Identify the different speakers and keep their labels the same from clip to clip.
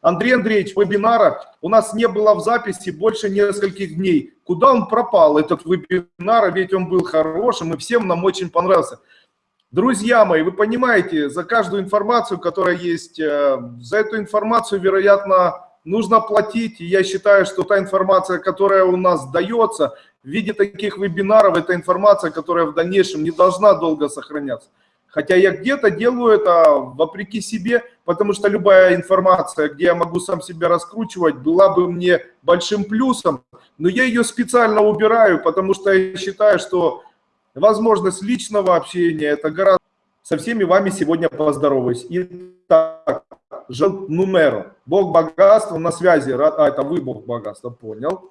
Speaker 1: Андрей Андреевич, вебинара у нас не было в записи больше нескольких дней. Куда он пропал, этот вебинар, ведь он был хорошим и всем нам очень понравился. Друзья мои, вы понимаете, за каждую информацию, которая есть, э, за эту информацию, вероятно, нужно платить. Я считаю, что та информация, которая у нас дается в виде таких вебинаров, это информация, которая в дальнейшем не должна долго сохраняться. Хотя я где-то делаю это вопреки себе, потому что любая информация, где я могу сам себя раскручивать, была бы мне большим плюсом. Но я ее специально убираю, потому что я считаю, что возможность личного общения, это гораздо... Со всеми вами сегодня поздороваюсь. Итак, жил Нумеро. Бог богатства на связи. А, это вы Бог богатства, понял.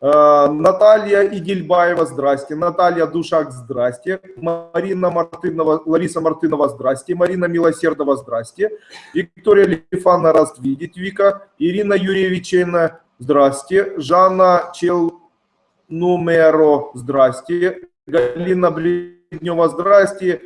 Speaker 1: Э, Наталья Игельбаева, здрасте. Наталья Душак, здрасте. Марина Мартынова, Лариса Мартынова, здрасте. Марина Милосердова, здрасте. Виктория Лифана, раз видеть, Вика. Ирина Юрьевичевна, здрасте. Жанна Челнумеро, здрасте. Галина Бледнева, здрасте.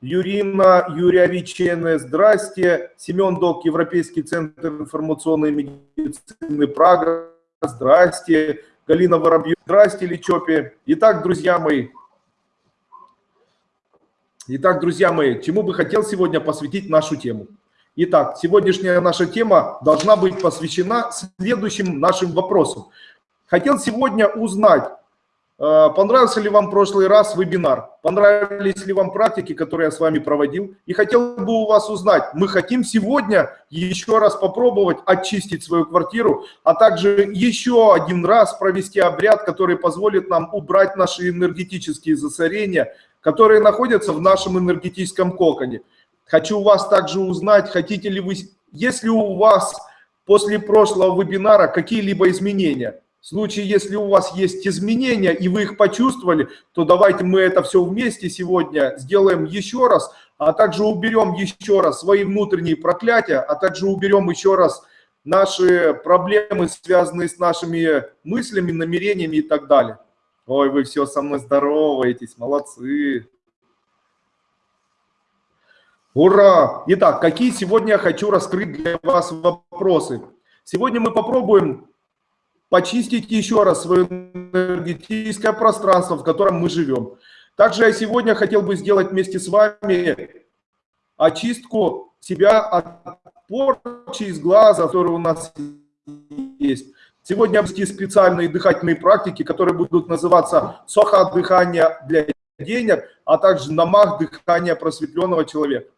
Speaker 1: Юрина Юрьевичевна, здрасте. Семен Док, Европейский центр информационной медицины Прага, здрасте. Галина Воробьев. Здрасте, Личопи. Итак, друзья мои, Итак, друзья мои, чему бы хотел сегодня посвятить нашу тему? Итак, сегодняшняя наша тема должна быть посвящена следующим нашим вопросам. Хотел сегодня узнать, понравился ли вам прошлый раз вебинар? Понравились ли вам практики, которые я с вами проводил? И хотел бы у вас узнать, мы хотим сегодня еще раз попробовать очистить свою квартиру, а также еще один раз провести обряд, который позволит нам убрать наши энергетические засорения, которые находятся в нашем энергетическом коконе. Хочу у вас также узнать, хотите ли вы, если у вас после прошлого вебинара какие-либо изменения – в случае, если у вас есть изменения, и вы их почувствовали, то давайте мы это все вместе сегодня сделаем еще раз, а также уберем еще раз свои внутренние проклятия, а также уберем еще раз наши проблемы, связанные с нашими мыслями, намерениями и так далее. Ой, вы все со мной здороваетесь, молодцы. Ура! Итак, какие сегодня я хочу раскрыть для вас вопросы? Сегодня мы попробуем почистить еще раз свое энергетическое пространство, в котором мы живем. Также я сегодня хотел бы сделать вместе с вами очистку себя от порчи из глаза, который у нас есть. Сегодня вести специальные дыхательные практики, которые будут называться соха дыхания для денег, а также намах дыхания просветленного человека.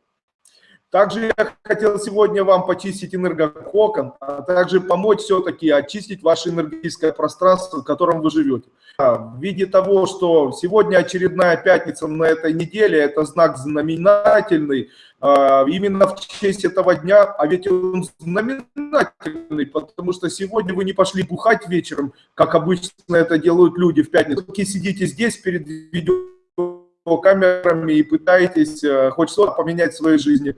Speaker 1: Также я хотел сегодня вам почистить энергококон, а также помочь все-таки очистить ваше энергетическое пространство, в котором вы живете. В виде того, что сегодня очередная пятница на этой неделе, это знак знаменательный, а, именно в честь этого дня, а ведь он знаменательный, потому что сегодня вы не пошли бухать вечером, как обычно это делают люди в пятницу. Вы сидите здесь перед видеокамерами и пытаетесь э, хоть что-то поменять в своей жизни.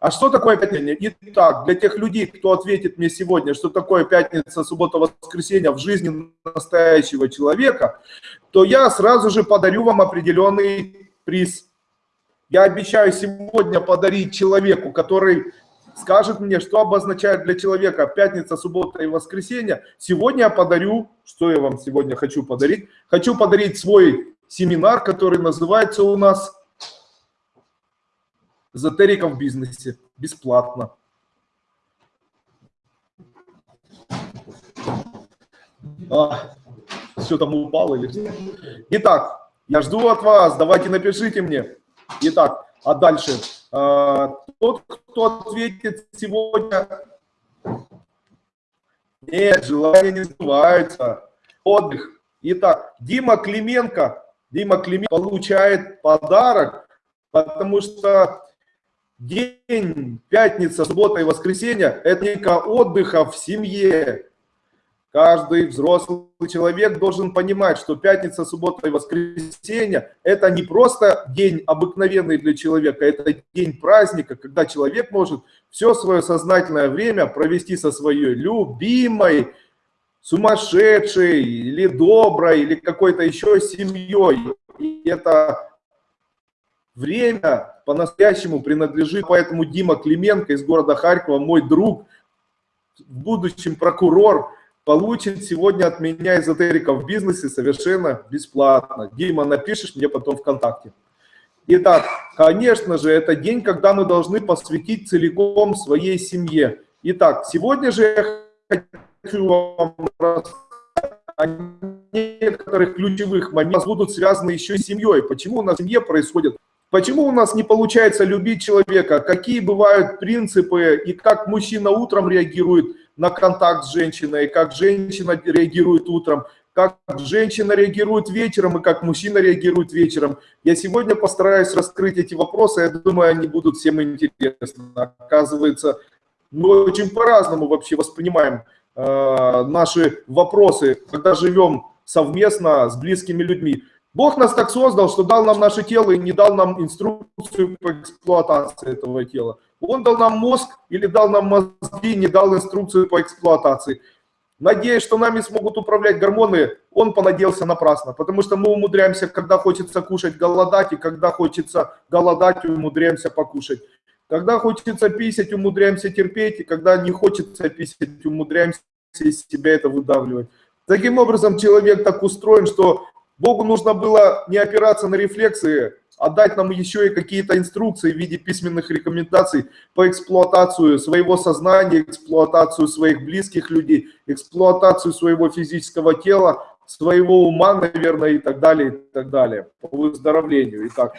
Speaker 1: А что такое пятница? Итак, для тех людей, кто ответит мне сегодня, что такое пятница, суббота, воскресенье в жизни настоящего человека, то я сразу же подарю вам определенный приз. Я обещаю сегодня подарить человеку, который скажет мне, что обозначает для человека пятница, суббота и воскресенье. Сегодня я подарю, что я вам сегодня хочу подарить? Хочу подарить свой семинар, который называется у нас эзотерика в бизнесе. Бесплатно. А, все там упало или что? Итак, я жду от вас, давайте напишите мне. Итак, а дальше. А, тот, кто ответит сегодня... Нет, желания не сбываются. Отдых. Итак, Дима Клименко, Дима Клименко получает подарок, потому что День, пятница, суббота и воскресенье – это не отдыха в семье. Каждый взрослый человек должен понимать, что пятница, суббота и воскресенье – это не просто день обыкновенный для человека, это день праздника, когда человек может все свое сознательное время провести со своей любимой, сумасшедшей или доброй, или какой-то еще семьей. И это время по-настоящему принадлежит, поэтому Дима Клименко из города Харькова, мой друг, в будущем прокурор, получит сегодня от меня эзотерика в бизнесе совершенно бесплатно. Дима, напишешь мне потом ВКонтакте. Итак, конечно же, это день, когда мы должны посвятить целиком своей семье. Итак, сегодня же я хочу вам рассказать о некоторых ключевых моментах будут связаны еще с семьей. Почему в семье происходит Почему у нас не получается любить человека? Какие бывают принципы и как мужчина утром реагирует на контакт с женщиной, как женщина реагирует утром, как женщина реагирует вечером и как мужчина реагирует вечером. Я сегодня постараюсь раскрыть эти вопросы, я думаю, они будут всем интересны. Оказывается, мы очень по-разному вообще воспринимаем э, наши вопросы, когда живем совместно с близкими людьми. Бог нас так создал, что дал нам наше тело и не дал нам инструкцию по эксплуатации этого тела. Он дал нам мозг или дал нам мозги, не дал инструкцию по эксплуатации. Надеясь, что нами смогут управлять гормоны, он понадеялся напрасно, потому что мы умудряемся, когда хочется кушать, голодать, и когда хочется голодать, умудряемся покушать. Когда хочется писать, умудряемся терпеть, и когда не хочется писать, умудряемся из себя это выдавливать. Таким образом, человек так устроен, что Богу нужно было не опираться на рефлексы, а дать нам еще и какие-то инструкции в виде письменных рекомендаций по эксплуатацию своего сознания, эксплуатацию своих близких людей, эксплуатацию своего физического тела, своего ума, наверное, и так далее, и так далее, по выздоровлению. Итак,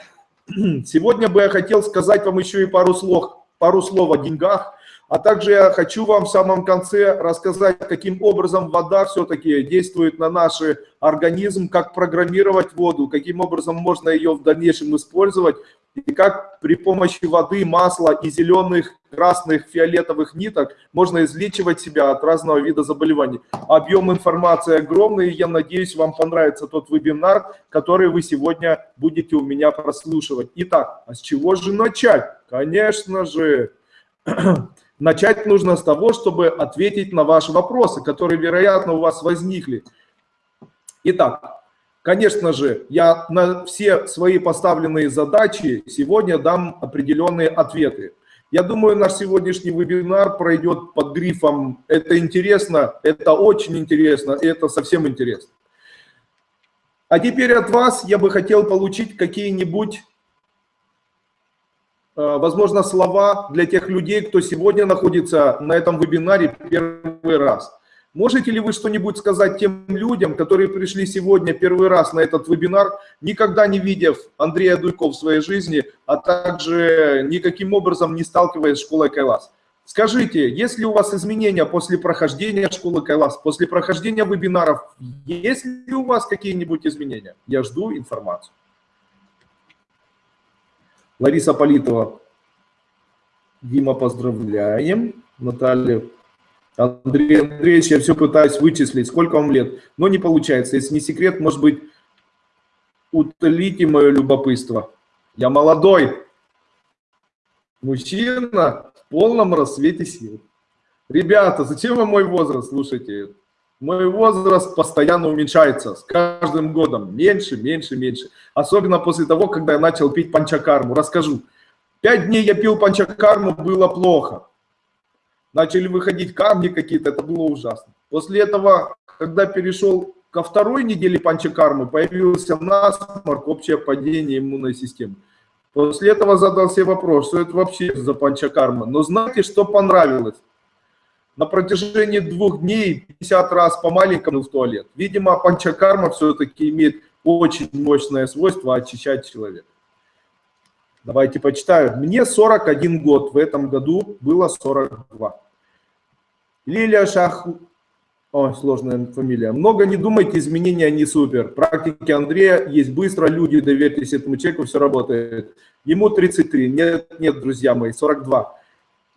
Speaker 1: сегодня бы я хотел сказать вам еще и пару слов, пару слов о деньгах, а также я хочу вам в самом конце рассказать, каким образом вода все-таки действует на наш организм, как программировать воду, каким образом можно ее в дальнейшем использовать, и как при помощи воды, масла и зеленых, красных, фиолетовых ниток можно излечивать себя от разного вида заболеваний. Объем информации огромный, и я надеюсь, вам понравится тот вебинар, который вы сегодня будете у меня прослушивать. Итак, а с чего же начать? Конечно же, Начать нужно с того, чтобы ответить на ваши вопросы, которые, вероятно, у вас возникли. Итак, конечно же, я на все свои поставленные задачи сегодня дам определенные ответы. Я думаю, наш сегодняшний вебинар пройдет под грифом «Это интересно», «Это очень интересно», «Это совсем интересно». А теперь от вас я бы хотел получить какие-нибудь возможно, слова для тех людей, кто сегодня находится на этом вебинаре первый раз. Можете ли вы что-нибудь сказать тем людям, которые пришли сегодня первый раз на этот вебинар, никогда не видев Андрея Дуйко в своей жизни, а также никаким образом не сталкиваясь с школой Кайлас? Скажите, есть ли у вас изменения после прохождения школы Кайлас, после прохождения вебинаров, есть ли у вас какие-нибудь изменения? Я жду информацию. Лариса Политова. Дима, поздравляем. Наталья. Андрей Андреевич, я все пытаюсь вычислить, сколько вам лет, но не получается. Если не секрет, может быть, утолите мое любопытство. Я молодой мужчина в полном рассвете сил. Ребята, зачем вы мой возраст слушайте? Мой возраст постоянно уменьшается с каждым годом. Меньше, меньше, меньше. Особенно после того, когда я начал пить панчакарму. Расскажу. Пять дней я пил панчакарму, было плохо. Начали выходить камни какие-то, это было ужасно. После этого, когда перешел ко второй неделе панчакармы, появился насморк, общее падение иммунной системы. После этого задал себе вопрос, что это вообще за панчакарма. Но знаете, что понравилось? На протяжении двух дней 50 раз по маленькому в туалет. Видимо, панчакарма все-таки имеет очень мощное свойство очищать человека. Давайте почитаю. Мне 41 год, в этом году было 42. Лилия Шах... О, сложная фамилия. Много не думайте, изменения не супер. Практики Андрея есть быстро, люди, доверьтесь этому человеку, все работает. Ему 33. Нет, нет, друзья мои, 42.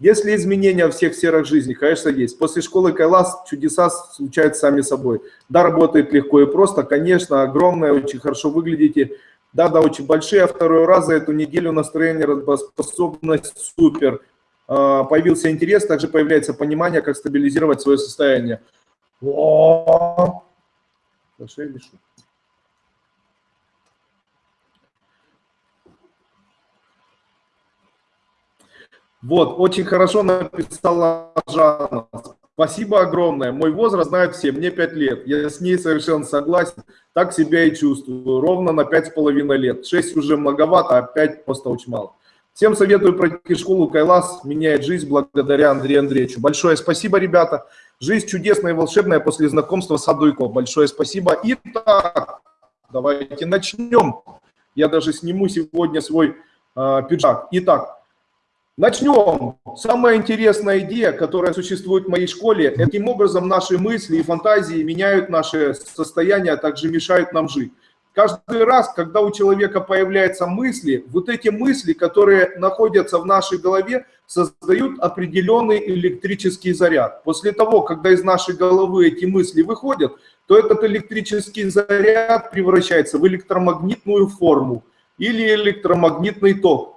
Speaker 1: Если изменения во всех сферах жизни, конечно, есть. После школы Кайлас чудеса случаются сами собой. Да, работает легко и просто, конечно, огромное, очень хорошо выглядите. Да, да, очень большие, а второй раз за эту неделю настроение, работоспособность супер. А, появился интерес, также появляется понимание, как стабилизировать свое состояние. Вот, очень хорошо написала Жанна. Спасибо огромное. Мой возраст знают все, мне 5 лет. Я с ней совершенно согласен. Так себя и чувствую. Ровно на 5,5 лет. 6 уже многовато, а 5 просто очень мало. Всем советую пройти школу Кайлас. Меняет жизнь благодаря Андрею Андреевичу. Большое спасибо, ребята. Жизнь чудесная и волшебная после знакомства с Адуйко. Большое спасибо. Итак, давайте начнем. Я даже сниму сегодня свой э, пиджак. Итак, начнем. Самая интересная идея, которая существует в моей школе, каким образом наши мысли и фантазии меняют наше состояние, а также мешают нам жить. Каждый раз, когда у человека появляются мысли, вот эти мысли, которые находятся в нашей голове, создают определенный электрический заряд. После того, когда из нашей головы эти мысли выходят, то этот электрический заряд превращается в электромагнитную форму или электромагнитный ток.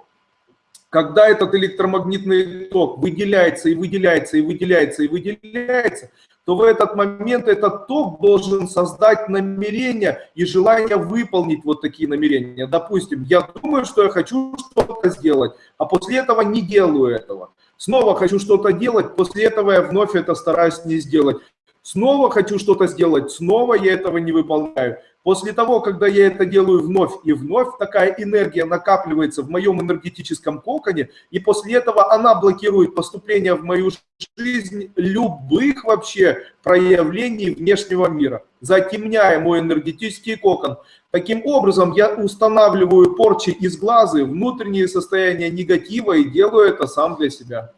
Speaker 1: Когда этот электромагнитный ток выделяется и выделяется и выделяется и выделяется, то в этот момент этот ток должен создать намерение и желание выполнить вот такие намерения. Допустим, я думаю, что я хочу что-то сделать, а после этого не делаю этого. Снова хочу что-то делать, после этого я вновь это стараюсь не сделать. Снова хочу что-то сделать, снова я этого не выполняю. После того, когда я это делаю вновь и вновь, такая энергия накапливается в моем энергетическом коконе, и после этого она блокирует поступление в мою жизнь любых вообще проявлений внешнего мира, затемняя мой энергетический кокон. Таким образом, я устанавливаю порчи из глаза, внутреннее состояние негатива и делаю это сам для себя.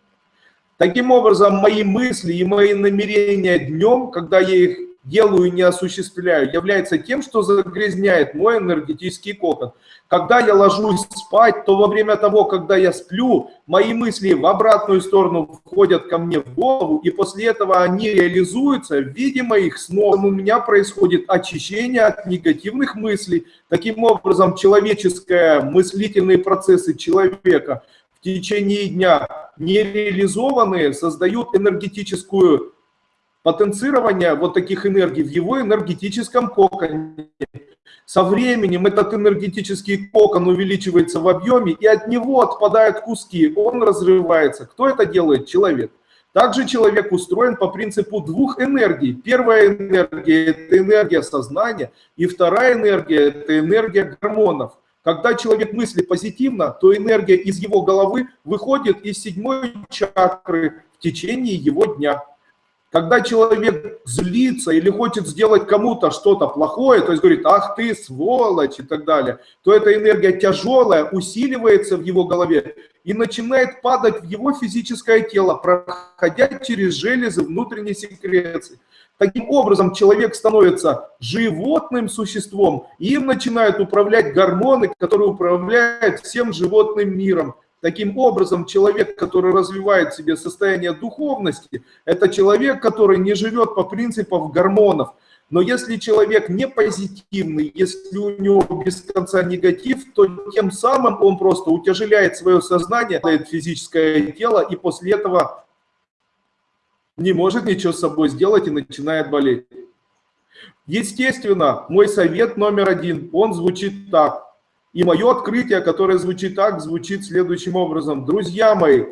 Speaker 1: Таким образом, мои мысли и мои намерения днем, когда я их делаю и не осуществляю, является тем, что загрязняет мой энергетический кокон. Когда я ложусь спать, то во время того, когда я сплю, мои мысли в обратную сторону входят ко мне в голову, и после этого они реализуются в виде моих снов. У меня происходит очищение от негативных мыслей. Таким образом, человеческие мыслительные процессы человека – в течение дня нереализованные создают энергетическую потенцирование вот таких энергий в его энергетическом коконе. Со временем этот энергетический кокон увеличивается в объеме, и от него отпадают куски, он разрывается. Кто это делает? Человек. Также человек устроен по принципу двух энергий. Первая энергия – это энергия сознания, и вторая энергия – это энергия гормонов. Когда человек мыслит позитивно, то энергия из его головы выходит из седьмой чакры в течение его дня. Когда человек злится или хочет сделать кому-то что-то плохое, то есть говорит, ах ты сволочь и так далее, то эта энергия тяжелая усиливается в его голове и начинает падать в его физическое тело, проходя через железы внутренней секреции. Таким образом, человек становится животным существом, и им начинают управлять гормоны, которые управляют всем животным миром. Таким образом, человек, который развивает в себе состояние духовности, это человек, который не живет по принципам гормонов. Но если человек не позитивный, если у него без конца негатив, то тем самым он просто утяжеляет свое сознание, физическое тело, и после этого не может ничего с собой сделать и начинает болеть. Естественно, мой совет номер один, он звучит так. И мое открытие, которое звучит так, звучит следующим образом. Друзья мои,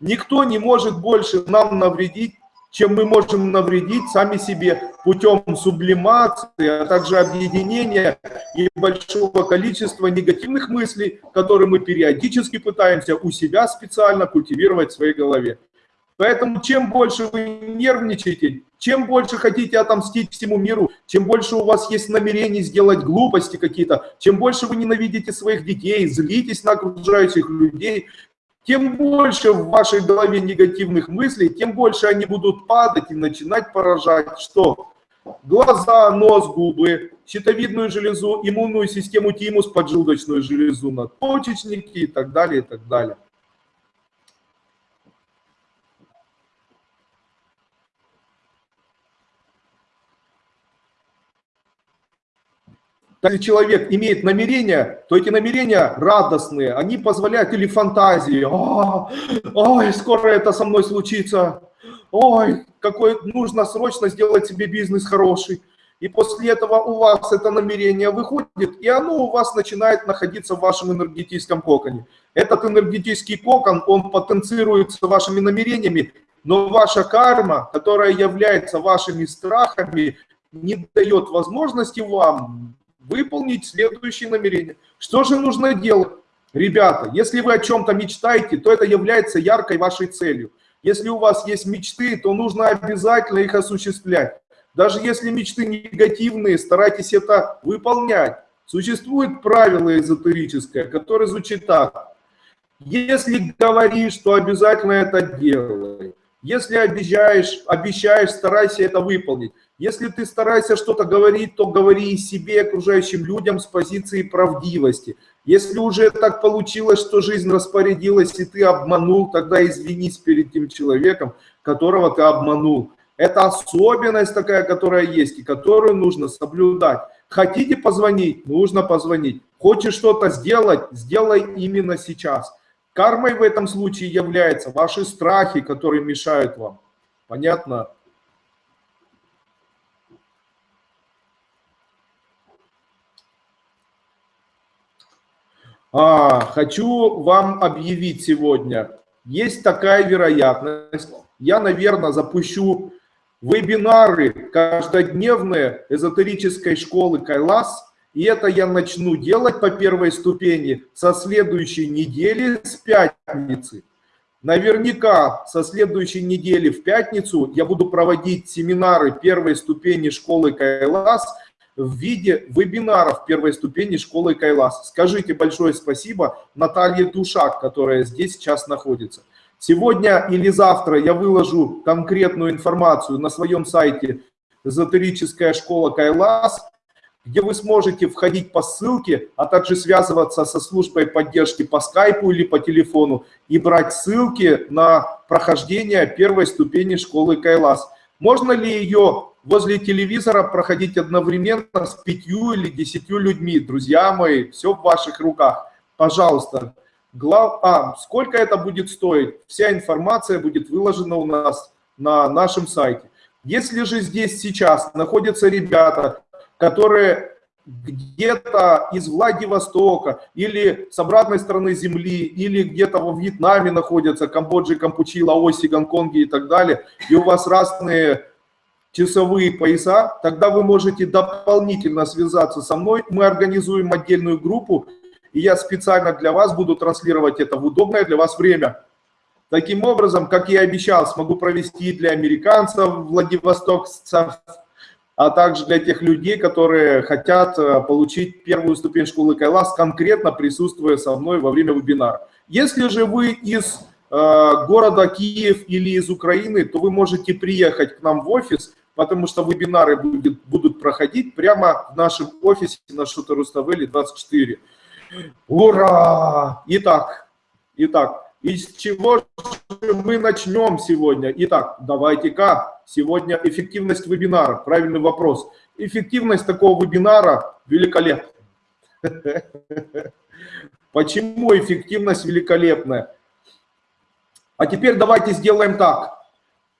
Speaker 1: никто не может больше нам навредить, чем мы можем навредить сами себе путем сублимации, а также объединения и большого количества негативных мыслей, которые мы периодически пытаемся у себя специально культивировать в своей голове. Поэтому чем больше вы нервничаете, чем больше хотите отомстить всему миру, чем больше у вас есть намерений сделать глупости какие-то, чем больше вы ненавидите своих детей, злитесь на окружающих людей, тем больше в вашей голове негативных мыслей, тем больше они будут падать и начинать поражать что? Глаза, нос, губы, щитовидную железу, иммунную систему тимус, поджелудочную железу, надпочечники и так далее, и так далее. Если человек имеет намерения, то эти намерения радостные, они позволяют или фантазии, О, ой, скоро это со мной случится, ой, какой нужно срочно сделать себе бизнес хороший. И после этого у вас это намерение выходит, и оно у вас начинает находиться в вашем энергетическом коконе. Этот энергетический кокон, он потенцируется вашими намерениями, но ваша карма, которая является вашими страхами, не дает возможности вам выполнить следующее намерение. Что же нужно делать? Ребята, если вы о чем-то мечтаете, то это является яркой вашей целью. Если у вас есть мечты, то нужно обязательно их осуществлять. Даже если мечты негативные, старайтесь это выполнять. Существует правило эзотерическое, которое звучит так. Если говоришь, то обязательно это делай. Если обещаешь, обещаешь, старайся это выполнить. Если ты стараешься что-то говорить, то говори и себе, и окружающим людям с позиции правдивости. Если уже так получилось, что жизнь распорядилась, и ты обманул, тогда извинись перед тем человеком, которого ты обманул. Это особенность такая, которая есть, и которую нужно соблюдать. Хотите позвонить? Нужно позвонить. Хочешь что-то сделать? Сделай именно сейчас. Кармой в этом случае являются ваши страхи, которые мешают вам. Понятно? А, хочу вам объявить сегодня. Есть такая вероятность. Я, наверное, запущу вебинары каждодневные эзотерической школы Кайлас. И это я начну делать по первой ступени со следующей недели, с пятницы. Наверняка со следующей недели в пятницу я буду проводить семинары первой ступени школы Кайлас в виде вебинаров первой ступени школы Кайлас. Скажите большое спасибо Наталье Душак, которая здесь сейчас находится. Сегодня или завтра я выложу конкретную информацию на своем сайте «Эзотерическая школа Кайлас», где вы сможете входить по ссылке, а также связываться со службой поддержки по скайпу или по телефону и брать ссылки на прохождение первой ступени школы Кайлас. Можно ли ее возле телевизора проходить одновременно с пятью или десятью людьми? Друзья мои, все в ваших руках. Пожалуйста, Глав... А, сколько это будет стоить? Вся информация будет выложена у нас на нашем сайте. Если же здесь сейчас находятся ребята, которые где-то из Владивостока или с обратной стороны земли, или где-то во Вьетнаме находятся, Камбодже, Кампучи, Лаосе, Гонконге и так далее, и у вас разные часовые пояса, тогда вы можете дополнительно связаться со мной. Мы организуем отдельную группу, и я специально для вас буду транслировать это в удобное для вас время. Таким образом, как я и обещал, смогу провести для американцев, владивостокцев, а также для тех людей, которые хотят э, получить первую ступень школы Кайлас, конкретно присутствуя со мной во время вебинара. Если же вы из города Киев или из Украины, то вы можете приехать к нам в офис, потому что вебинары будет, будут проходить прямо в нашем офисе на Шута Руставели 24. Ура! Итак, итак, из чего же мы начнем сегодня? Итак, давайте-ка сегодня эффективность вебинара. Правильный вопрос. Эффективность такого вебинара великолепна. Почему эффективность великолепная? А теперь давайте сделаем так.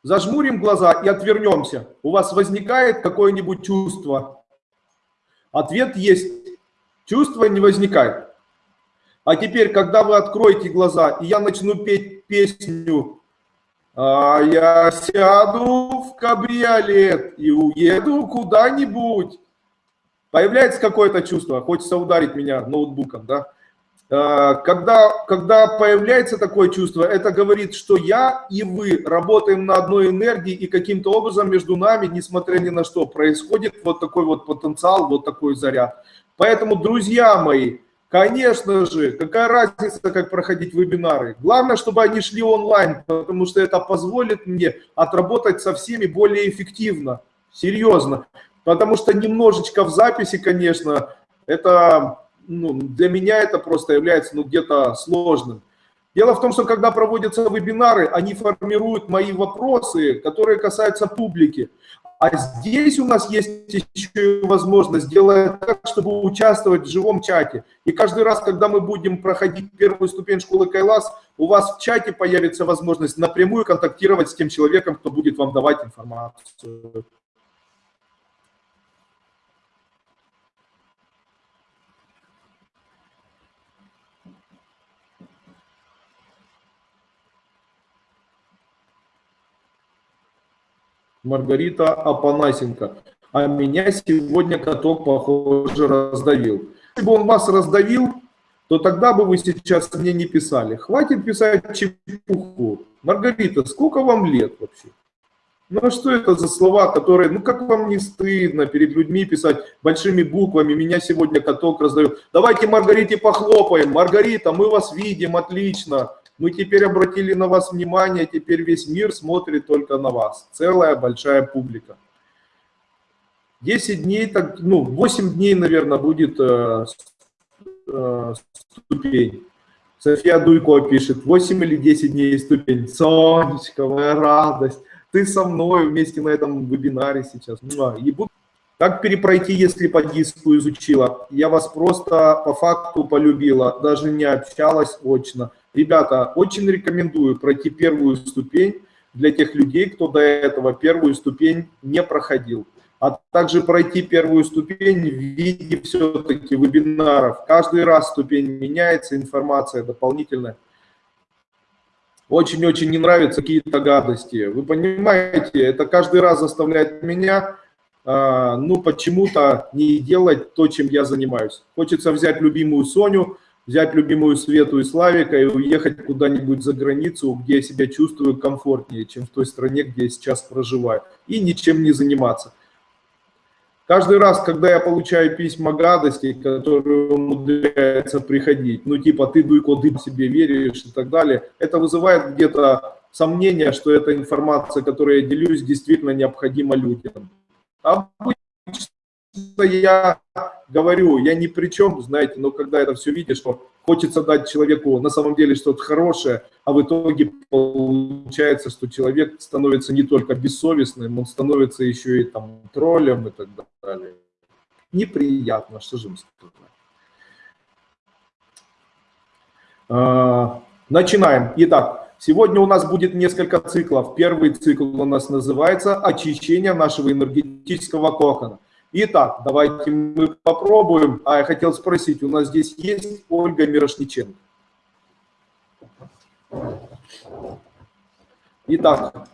Speaker 1: Зажмурим глаза и отвернемся. У вас возникает какое-нибудь чувство? Ответ есть. Чувство не возникает. А теперь, когда вы откроете глаза, и я начну петь песню «А я сяду в кабриолет и уеду куда-нибудь», появляется какое-то чувство, хочется ударить меня ноутбуком, да? А, когда, когда появляется такое чувство, это говорит, что я и вы работаем на одной энергии, и каким-то образом между нами, несмотря ни на что, происходит вот такой вот потенциал, вот такой заряд. Поэтому, друзья мои, Конечно же, какая разница, как проходить вебинары. Главное, чтобы они шли онлайн, потому что это позволит мне отработать со всеми более эффективно, серьезно. Потому что немножечко в записи, конечно, это ну, для меня это просто является ну, где-то сложным. Дело в том, что когда проводятся вебинары, они формируют мои вопросы, которые касаются публики. А здесь у нас есть еще возможность сделать так, чтобы участвовать в живом чате. И каждый раз, когда мы будем проходить первую ступень школы Кайлас, у вас в чате появится возможность напрямую контактировать с тем человеком, кто будет вам давать информацию. Маргарита Апанасенко. А меня сегодня каток, похоже, раздавил. Если бы он вас раздавил, то тогда бы вы сейчас мне не писали. Хватит писать чепуху. Маргарита, сколько вам лет вообще? Ну а что это за слова, которые, ну как вам не стыдно перед людьми писать большими буквами, меня сегодня каток раздает. Давайте Маргарите похлопаем. Маргарита, мы вас видим, отлично. Мы теперь обратили на вас внимание, теперь весь мир смотрит только на вас. Целая большая публика. 10 дней, так, ну 8 дней, наверное, будет э, э, ступень. София Дуйко пишет, 8 или 10 дней ступень. Сонечка, моя радость ты со мной вместе на этом вебинаре сейчас. И буду как перепройти, если по диску изучила? Я вас просто по факту полюбила, даже не общалась очно. Ребята, очень рекомендую пройти первую ступень для тех людей, кто до этого первую ступень не проходил. А также пройти первую ступень в виде все-таки вебинаров. Каждый раз ступень меняется, информация дополнительная очень-очень не нравятся какие-то гадости. Вы понимаете, это каждый раз заставляет меня, э, ну, почему-то не делать то, чем я занимаюсь. Хочется взять любимую Соню, взять любимую Свету и Славика и уехать куда-нибудь за границу, где я себя чувствую комфортнее, чем в той стране, где я сейчас проживаю, и ничем не заниматься. Каждый раз, когда я получаю письма гадости, которые умудряются приходить, ну типа ты дуйко, ты себе веришь и так далее, это вызывает где-то сомнение, что эта информация, которой я делюсь, действительно необходима людям. Обычно я говорю, я ни при чем, знаете, но когда это все видишь, что хочется дать человеку на самом деле что-то хорошее, а в итоге получается, что человек становится не только бессовестным, он становится еще и там троллем и так далее. Неприятно, что же сказать. А, начинаем. Итак, сегодня у нас будет несколько циклов. Первый цикл у нас называется «Очищение нашего энергетического кокона». Итак, давайте мы попробуем. А я хотел спросить, у нас здесь есть Ольга Мирошниченко? Итак,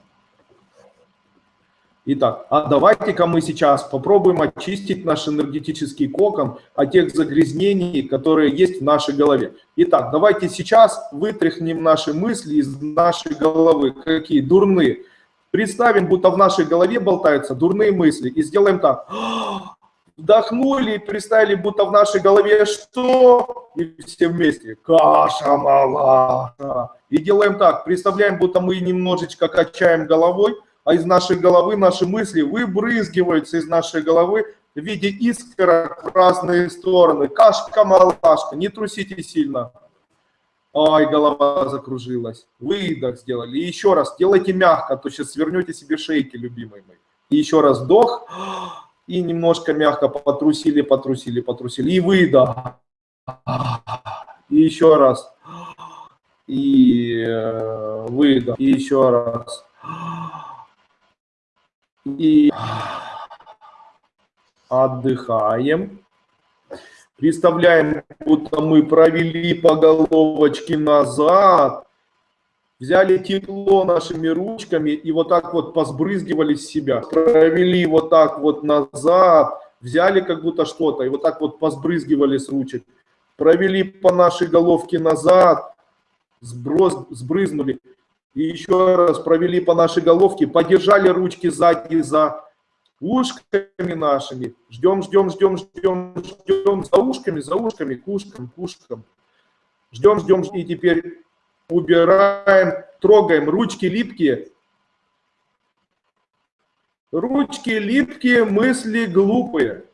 Speaker 1: Итак, а давайте-ка мы сейчас попробуем очистить наш энергетический кокон от тех загрязнений, которые есть в нашей голове. Итак, давайте сейчас вытряхнем наши мысли из нашей головы, какие дурные. Представим, будто в нашей голове болтаются дурные мысли, и сделаем так. Вдохнули и представили, будто в нашей голове что? И все вместе. Каша малаша. И делаем так. Представляем, будто мы немножечко качаем головой, а из нашей головы наши мысли выбрызгиваются из нашей головы в виде искорок в разные стороны. Кашка-малашка. Не трусите сильно. Ай, голова закружилась. Выдох сделали. И еще раз, делайте мягко, а то сейчас свернете себе шейки, любимый мой. И еще раз вдох. И немножко мягко потрусили, потрусили, потрусили. И выдох. И еще раз. И э, выдох. И еще раз. И отдыхаем. Представляем, будто мы провели по головочке назад, взяли тепло нашими ручками и вот так вот посбрызгивали с себя. Провели вот так вот назад, взяли как будто что-то и вот так вот посбрызгивали с ручек. Провели по нашей головке назад, сброс, сбрызнули. И еще раз провели по нашей головке, подержали ручки сзади за ушками нашими. Ждем, ждем, ждем, ждем, ждем за ушками, за ушками, к ушкам, к ушкам. Ждем, ждем, и теперь убираем, трогаем. Ручки липкие. Ручки липкие, мысли глупые.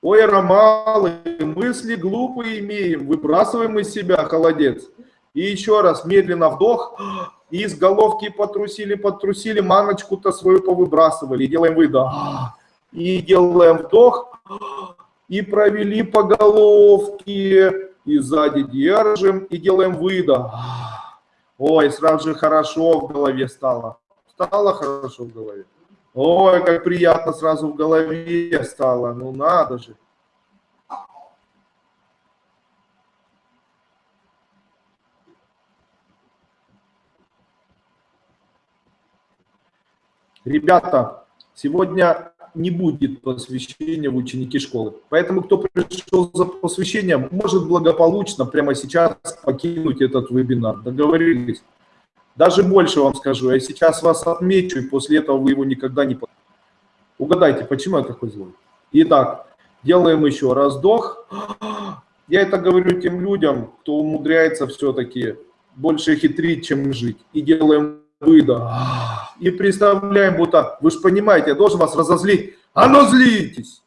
Speaker 1: Ой, ромалы, мысли глупые имеем. Выбрасываем из себя, холодец. И еще раз медленно вдох. И из головки потрусили, потрусили, маночку-то свою повыбрасывали. И делаем выдох. И делаем вдох. И провели по головке. И сзади держим. И делаем выдох. Ой, сразу же хорошо в голове стало. Стало хорошо в голове. Ой, как приятно сразу в голове стало. Ну надо же. Ребята, Сегодня не будет посвящения в ученики школы. Поэтому, кто пришел за посвящением, может благополучно прямо сейчас покинуть этот вебинар. Договорились? Даже больше вам скажу, я сейчас вас отмечу, и после этого вы его никогда не... Угадайте, почему я такой злой? Итак, делаем еще раздох. Я это говорю тем людям, кто умудряется все-таки больше хитрить, чем жить. И делаем выдох. И представляем, будто, вы же понимаете, я должен вас разозлить. А ну злитесь!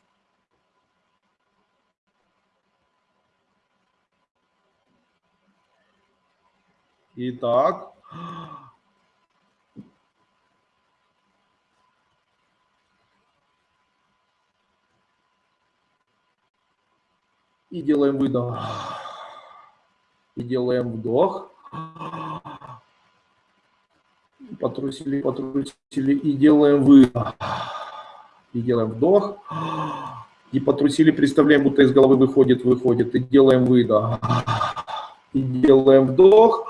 Speaker 1: Итак. И делаем выдох. И делаем вдох потрусили, потрусили и делаем выдох. И делаем вдох. И потрусили, представляем, будто из головы выходит, выходит. И делаем выдох. И делаем вдох.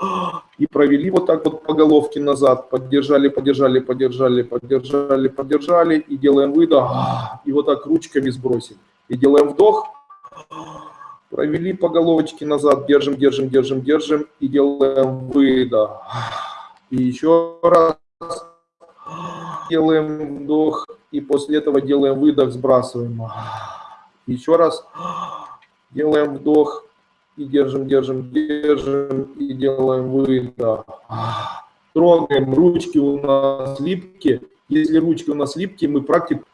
Speaker 1: И провели вот так вот по головке назад. Поддержали, поддержали, поддержали, поддержали, поддержали. И делаем выдох. И вот так ручками сбросим. И делаем вдох. Провели по головочке назад. Держим, держим, держим, держим. И делаем выдох. И еще раз делаем вдох, и после этого делаем выдох, сбрасываем. Еще раз делаем вдох, и держим, держим, держим, и делаем выдох. Трогаем, ручки у нас липкие. Если ручки у нас липкие, мы практику.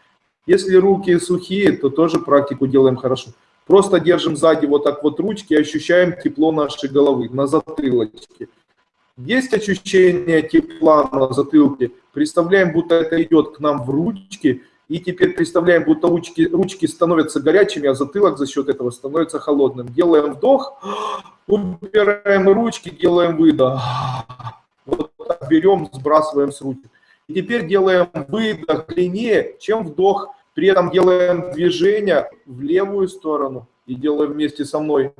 Speaker 1: Если руки сухие, то тоже практику делаем хорошо. Просто держим сзади вот так вот ручки, ощущаем тепло нашей головы на затылочке. Есть ощущение тепла на затылке. Представляем, будто это идет к нам в ручки. И теперь представляем, будто ручки, ручки становятся горячими, а затылок за счет этого становится холодным. Делаем вдох, убираем ручки, делаем выдох. Вот так берем, сбрасываем с ручки. И теперь делаем выдох длиннее, чем вдох. При этом делаем движение в левую сторону и делаем вместе со мной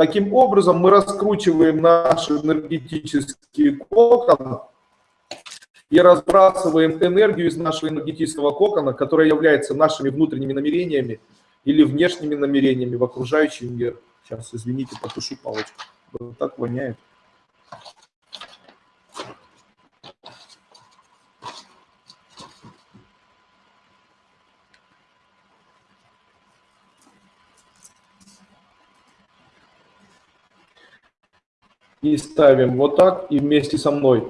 Speaker 1: Таким образом, мы раскручиваем наш энергетический кокон и разбрасываем энергию из нашего энергетического кокона, которая является нашими внутренними намерениями или внешними намерениями в окружающий мир. Сейчас, извините, потушу палочку. Вот так воняет. И ставим вот так и вместе со мной.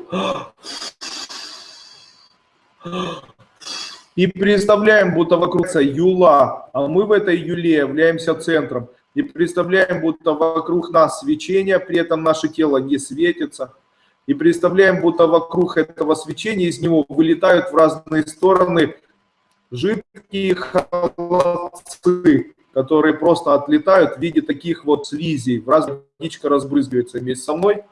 Speaker 1: И представляем, будто вокруг юла, а мы в этой юле являемся центром. И представляем, будто вокруг нас свечение, при этом наше тело не светится. И представляем, будто вокруг этого свечения из него вылетают в разные стороны жидкие холодцы которые просто отлетают в виде таких вот слизей. В раз водичка разбрызгивается вместе со мной.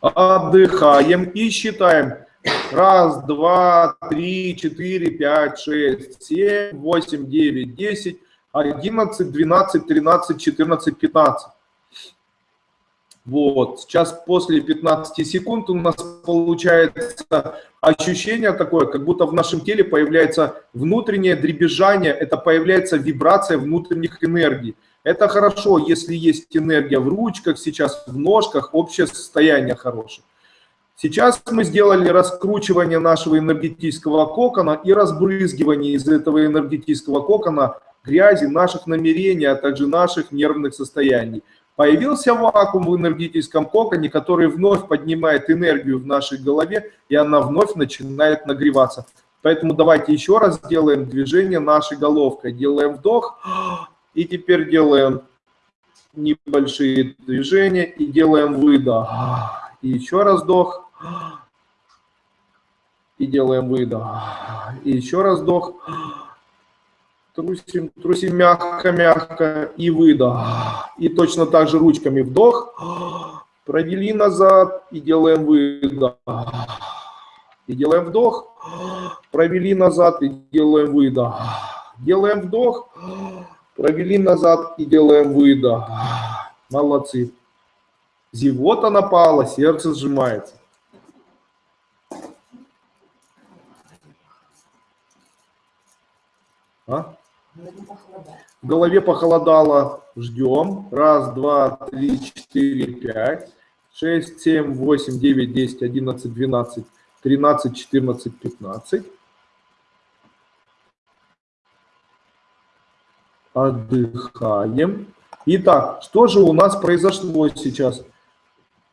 Speaker 1: Отдыхаем и считаем. Раз, два, три, четыре, пять, шесть, семь, восемь, девять, десять, одиннадцать, двенадцать, тринадцать, четырнадцать, пятнадцать. Вот, сейчас после 15 секунд у нас получается ощущение такое, как будто в нашем теле появляется внутреннее дребезжание, это появляется вибрация внутренних энергий. Это хорошо, если есть энергия в ручках, сейчас в ножках, общее состояние хорошее. Сейчас мы сделали раскручивание нашего энергетического кокона и разбрызгивание из этого энергетического кокона грязи, наших намерений, а также наших нервных состояний. Появился вакуум в энергетическом коконе, который вновь поднимает энергию в нашей голове, и она вновь начинает нагреваться. Поэтому давайте еще раз сделаем движение нашей головкой. Делаем вдох и теперь делаем небольшие движения и делаем выдох. И еще раз вдох. И делаем выдох. И еще раз вдох. Трусим, трусим мягко-мягко и выдох. И точно так же ручками вдох. Провели назад и делаем выдох. И делаем вдох. Провели назад и делаем выдох. Делаем вдох. Провели назад и делаем выдох. Молодцы. Зевота напала, сердце сжимается. А? В голове похолодало. Ждем. Раз, два, три, четыре, пять, шесть, семь, восемь, девять, десять, одиннадцать, двенадцать, тринадцать, четырнадцать, пятнадцать. Отдыхаем. Итак, что же у нас произошло сейчас?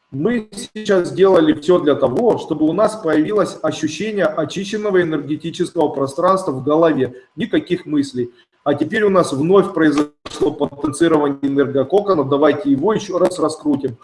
Speaker 1: Мы сейчас сделали все для того, чтобы у нас появилось ощущение очищенного энергетического пространства в голове. Никаких мыслей. А теперь у нас вновь произошло потенцирование энергококона. Давайте его еще раз раскрутим.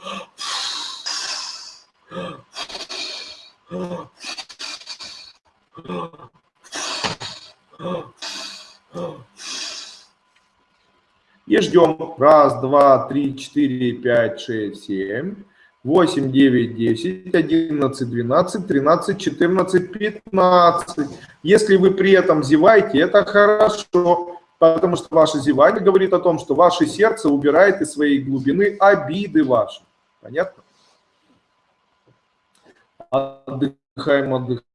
Speaker 1: И ждем. Раз, два, три, четыре, пять, шесть, семь. 8, 9, 10, 11, 12, 13, 14, 15. Если вы при этом зеваете, это хорошо, потому что ваше зевание говорит о том, что ваше сердце убирает из своей глубины обиды ваши. Понятно? Отдыхаем, отдыхаем,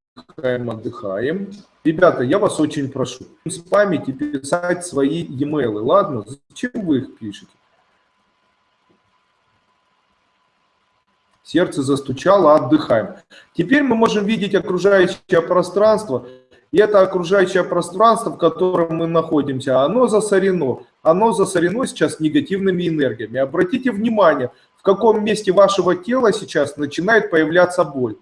Speaker 1: отдыхаем. Ребята, я вас очень прошу, с памяти писать свои e-mail, ладно? Зачем вы их пишете? Сердце застучало, отдыхаем. Теперь мы можем видеть окружающее пространство. И это окружающее пространство, в котором мы находимся, оно засорено. Оно засорено сейчас негативными энергиями. Обратите внимание, в каком месте вашего тела сейчас начинает появляться боль.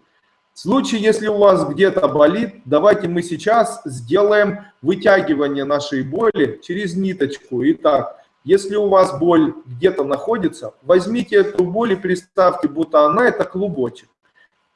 Speaker 1: В случае, если у вас где-то болит, давайте мы сейчас сделаем вытягивание нашей боли через ниточку. Итак, если у вас боль где-то находится, возьмите эту боль и представьте, будто она это клубочек.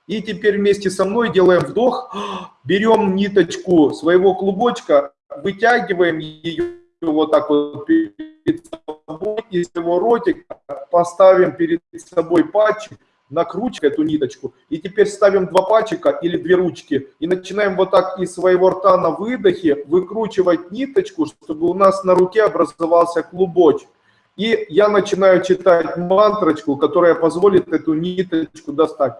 Speaker 1: И теперь вместе со мной делаем вдох, берем ниточку своего клубочка, вытягиваем ее вот так вот перед собой, и своего ротика поставим перед собой патчик, накручиваем эту ниточку. И теперь ставим два пальчика или две ручки и начинаем вот так из своего рта на выдохе выкручивать ниточку, чтобы у нас на руке образовался клубочек. И я начинаю читать мантрочку, которая позволит эту ниточку достать.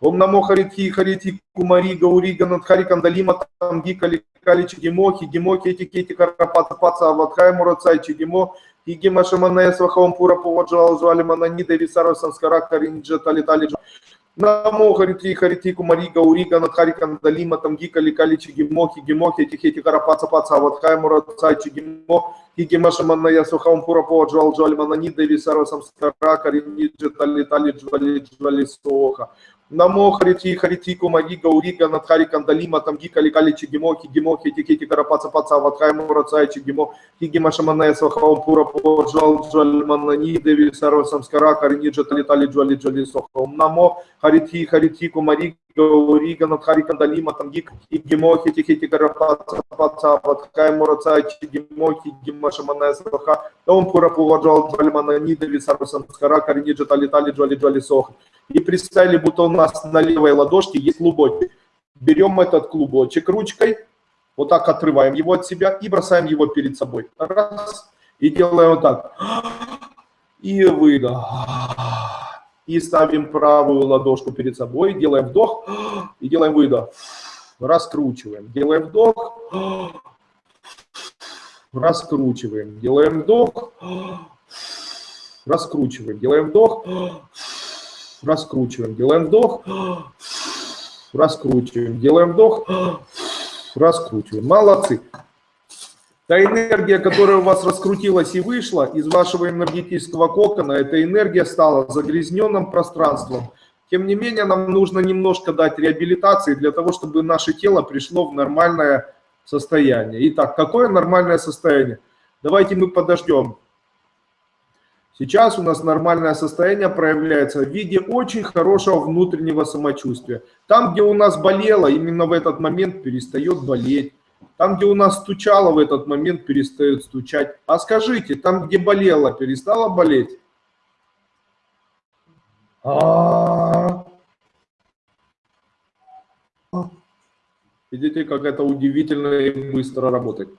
Speaker 1: Ом намо харити харити кумари гаури ганадхари кандалима тамги кали кали чигимо хигимо кети кети карапата паца аватхай мурацай чигимо Шаманея Свахаум Пура Поваджал Жвали Мананида Висара Санскара Каринджа Тали Тали Намо Харити Харити Кумари Гаурига Надхари Кандалима Тамгика Ликали Чигимо Хигимо Хети Хети Карапаца Паца Ватхай Мураца Чигимо Игима Шаманея Свахаум Пура Поваджал Жвали Мананида Висара Санскара Каринджа Тали Тали Жвали Жвали Соха Намо Харити Харити Кумари Гаурига Надхари Кандалима Тамгика Ликали Чигимо Хигимо Хети Карапаца Паца Ватхай Мураца Чигимо Хигима Шаманея Свахаум Пура Джал Джальманани Деви Сарва Самскара Кариниджа Талитали Джали Джали Сохом Намо Харити Харити Кумари Рига Надхари Кандалима Тамгик и Гимохи Тихити Карапаца Паца Ватхай Мураца Чигимохи Гима Шаманая Саха Том Пура Пуваджал Джальманани Деви Сарва Самскара Кариниджа Талитали Джали Джали Сох И представили, будто у нас на левой ладошке есть клубочек. Берем этот клубочек ручкой, вот так отрываем его от себя и бросаем его перед собой. Раз. И делаем вот так. И выдох. И ставим правую ладошку перед собой, делаем вдох и делаем выдох. Раскручиваем. Делаем вдох. Раскручиваем. Делаем вдох. Раскручиваем. Делаем вдох. Раскручиваем. Делаем вдох. Раскручиваем. Делаем вдох раскручиваем. Молодцы. Та энергия, которая у вас раскрутилась и вышла из вашего энергетического кокона, эта энергия стала загрязненным пространством. Тем не менее, нам нужно немножко дать реабилитации для того, чтобы наше тело пришло в нормальное состояние. Итак, какое нормальное состояние? Давайте мы подождем Сейчас у нас нормальное состояние проявляется в виде очень хорошего внутреннего самочувствия. Там, где у нас болело, именно в этот момент перестает болеть. Там, где у нас стучало, в этот момент перестает стучать. А скажите, там, где болело, перестало болеть? А. Видите, как это удивительно и быстро работает.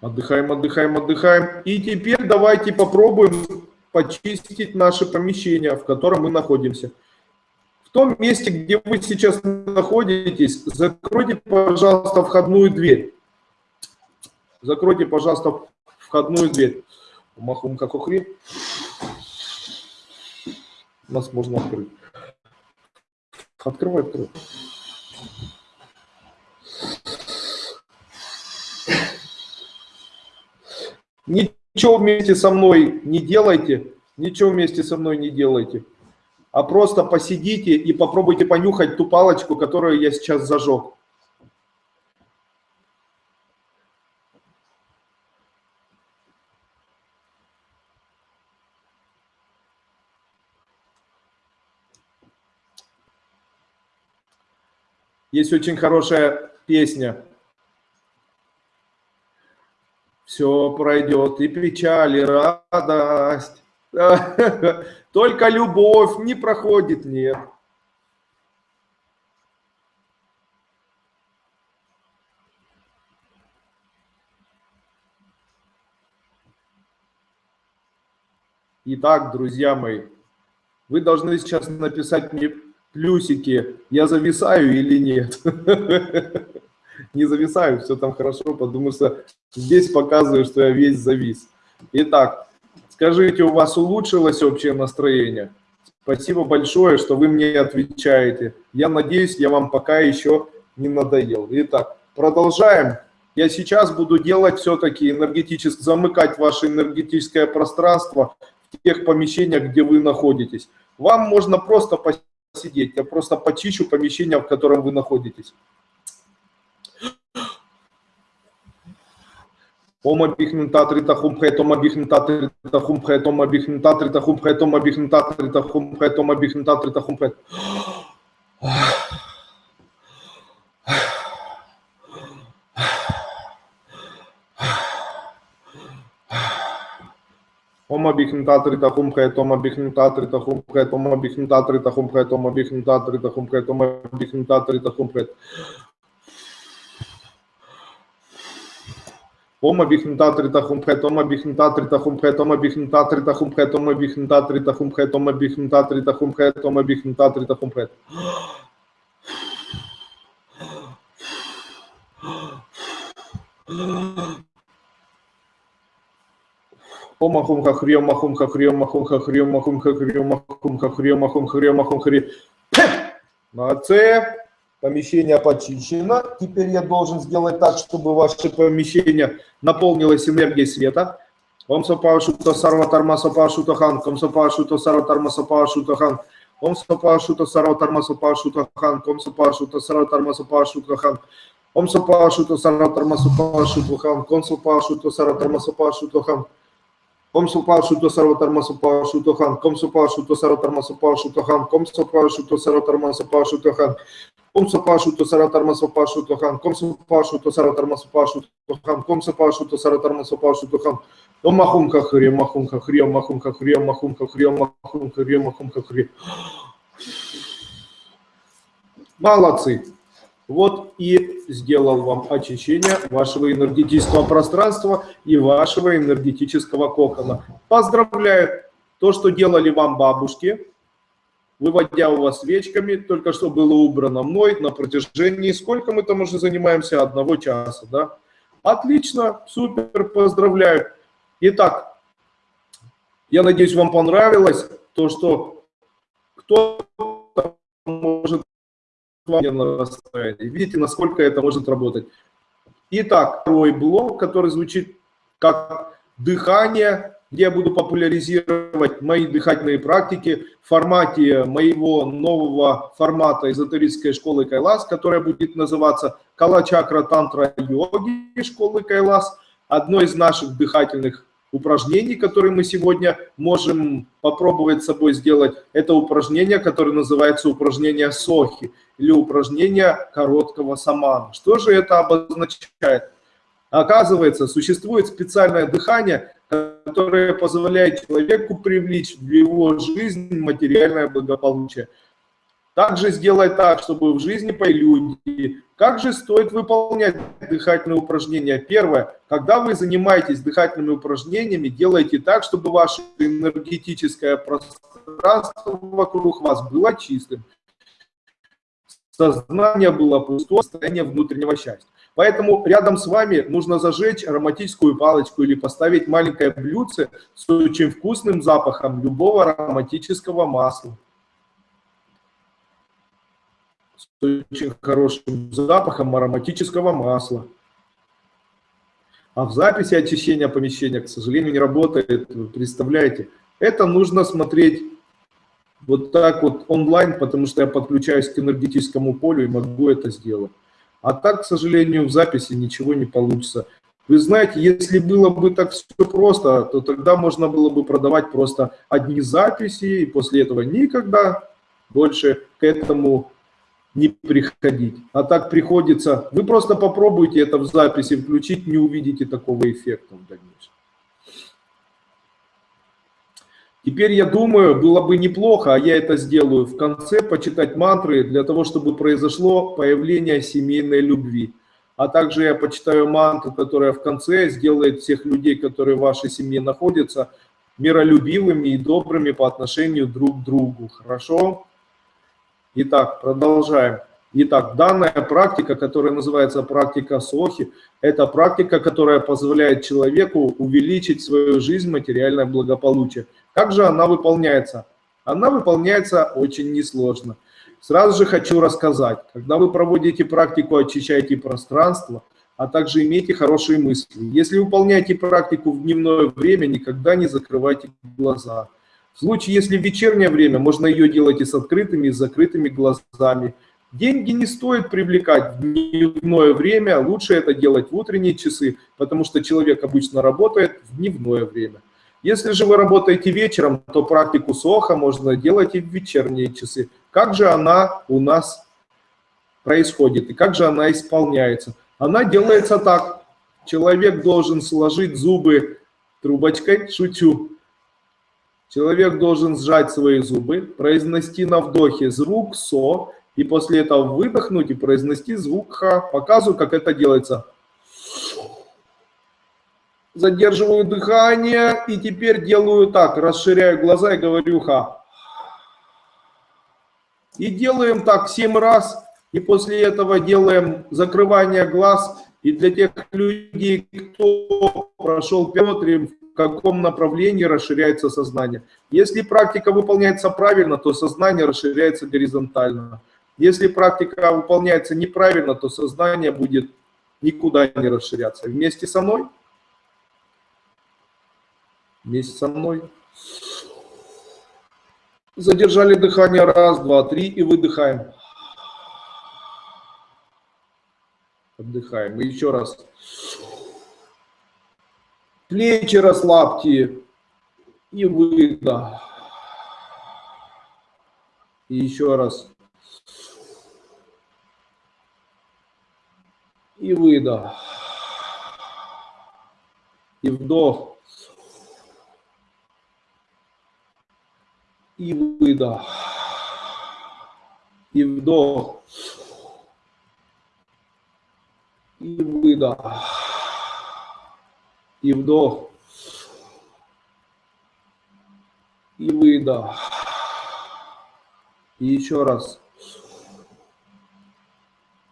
Speaker 1: Отдыхаем, отдыхаем, отдыхаем. И теперь давайте попробуем почистить наше помещение, в котором мы находимся. Том месте, где вы сейчас находитесь, закройте, пожалуйста, входную дверь. Закройте, пожалуйста, входную дверь. Махум как ухри. Нас можно открыть. Открывай, открывай. Ничего вместе со мной не делайте, ничего вместе со мной не делайте, а просто посидите и попробуйте понюхать ту палочку, которую я сейчас зажег. Есть очень хорошая песня все пройдет, и печаль, и радость. Только любовь не проходит, нет. Итак, друзья мои, вы должны сейчас написать мне плюсики, я зависаю или нет. не зависаю, все там хорошо, потому что здесь показываю, что я весь завис. Итак, скажите, у вас улучшилось общее настроение? Спасибо большое, что вы мне отвечаете. Я надеюсь, я вам пока еще не надоел. Итак, продолжаем. Я сейчас буду делать все-таки энергетически, замыкать ваше энергетическое пространство в тех помещениях, где вы находитесь. Вам можно просто посидеть, я просто почищу помещение, в котором вы находитесь. Oma bichnun tatri ta khumphe toma bichnun tatri ta khumphe toma bichnun tatri ta bichnta trita humphet, oma bichnta trita humphet, oma bichnta trita humphet, oma ta trita humphet, oma bichnta trita humphet. Oma bichnta trita humphet, oma bichnta trita humphet, oma bichnta trita humphet, oma bichnta trita humphet, oma bichnta trita humphet. Toma bihnutatri tahumphe, toma bihnutatri tahumphe, toma bihnutatri tahumphe, toma bihnutatri tahumphe. Ома хумха хриома хумха хриома хумха хриома хумха хриома хумха хриома хумха хриома хумха хри. Молодцы! Помещение почищено. Теперь я должен сделать так, чтобы ваше помещение наполнилось энергией света. Ом сапашута сарватарма сапашутахан, ком сапашута сарватарма сапашутахан, ом сапашута сарватарма сапашутахан, ком сапашута сарватарма сапашутахан, ом сапашута сарватарма сапашутахан, ком сапашута сарватарма сапашутахан, ком сапашута сарватарма сапашутахан, ком сапашута сарватарма сапашутахан, ком сапашута сарватарма сапашутахан, Ком сапашу то саратарма сапашу то хан, ком сапашу то саратарма сапашу то хан, ком сапашу то саратарма сапашу то хан. О махум хахри, махум хахри, махум хахри, махум хахри, махум хахри, махум хахри. Молодцы. Вот и сделал вам очищение вашего энергетического пространства и вашего энергетического кокона. Поздравляю! То, что делали вам бабушки, выводя у вас свечками, только что было убрано мной на протяжении, сколько мы там уже занимаемся, одного часа, да? Отлично, супер, поздравляю. Итак, я надеюсь, вам понравилось то, что кто-то может Видите, насколько это может работать. Итак, второй блок, который звучит как дыхание где я буду популяризировать мои дыхательные практики в формате моего нового формата эзотерической школы Кайлас, которая будет называться Кала-чакра тантра йоги школы Кайлас. Одно из наших дыхательных упражнений, которые мы сегодня можем попробовать с собой сделать, это упражнение, которое называется упражнение Сохи или упражнение короткого самана. Что же это обозначает? Оказывается, существует специальное дыхание, которая позволяет человеку привлечь в его жизнь материальное благополучие. Также сделать так, чтобы в жизни появились люди. Как же стоит выполнять дыхательные упражнения? Первое. Когда вы занимаетесь дыхательными упражнениями, делайте так, чтобы ваше энергетическое пространство вокруг вас было чистым. Сознание было пустое, состояние внутреннего счастья. Поэтому рядом с вами нужно зажечь ароматическую палочку или поставить маленькое блюдце с очень вкусным запахом любого ароматического масла. С очень хорошим запахом ароматического масла. А в записи очищения помещения, к сожалению, не работает. Представляете? Это нужно смотреть вот так вот онлайн, потому что я подключаюсь к энергетическому полю и могу это сделать. А так, к сожалению, в записи ничего не получится. Вы знаете, если было бы так все просто, то тогда можно было бы продавать просто одни записи, и после этого никогда больше к этому не приходить. А так приходится, вы просто попробуйте это в записи включить, не увидите такого эффекта в дальнейшем. Теперь я думаю, было бы неплохо, а я это сделаю в конце, почитать мантры для того, чтобы произошло появление семейной любви. А также я почитаю мантру, которая в конце сделает всех людей, которые в вашей семье находятся, миролюбивыми и добрыми по отношению друг к другу. Хорошо? Итак, продолжаем. Итак, данная практика, которая называется практика Сохи, это практика, которая позволяет человеку увеличить свою жизнь, материальное благополучие. Как же она выполняется? Она выполняется очень несложно. Сразу же хочу рассказать, когда вы проводите практику, очищаете пространство, а также имейте хорошие мысли. Если выполняете практику в дневное время, никогда не закрывайте глаза. В случае, если в вечернее время, можно ее делать и с открытыми, и с закрытыми глазами – Деньги не стоит привлекать в дневное время, лучше это делать в утренние часы, потому что человек обычно работает в дневное время. Если же вы работаете вечером, то практику СОХа можно делать и в вечерние часы. Как же она у нас происходит и как же она исполняется? Она делается так. Человек должен сложить зубы трубочкой, шучу. Человек должен сжать свои зубы, произнести на вдохе звук СО и после этого выдохнуть и произнести звук Х. Показываю, как это делается. Задерживаю дыхание и теперь делаю так, расширяю глаза и говорю Х. И делаем так 7 раз, и после этого делаем закрывание глаз. И для тех людей, кто прошел смотрим, в каком направлении расширяется сознание. Если практика выполняется правильно, то сознание расширяется горизонтально. Если практика выполняется неправильно, то сознание будет никуда не расширяться. Вместе со мной? Вместе со мной. Задержали дыхание. Раз, два, три. И выдыхаем. Отдыхаем. И еще раз. Плечи расслабьте. И выдох. И еще раз. и выдох. И вдох. И выдох. И вдох. И выдох. И вдох. И выдох. И еще раз.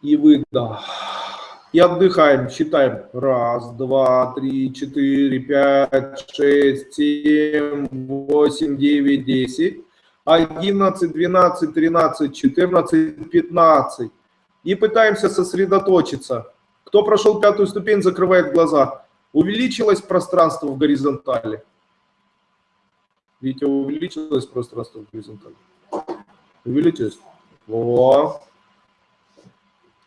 Speaker 1: И выдох. И отдыхаем, считаем. Раз, два, три, четыре, пять, шесть, семь, восемь, девять, десять. Одиннадцать, двенадцать, тринадцать, четырнадцать, пятнадцать. И пытаемся сосредоточиться. Кто прошел пятую ступень, закрывает глаза. Увеличилось пространство в горизонтали. Видите, увеличилось пространство в горизонтали. Увеличилось. О,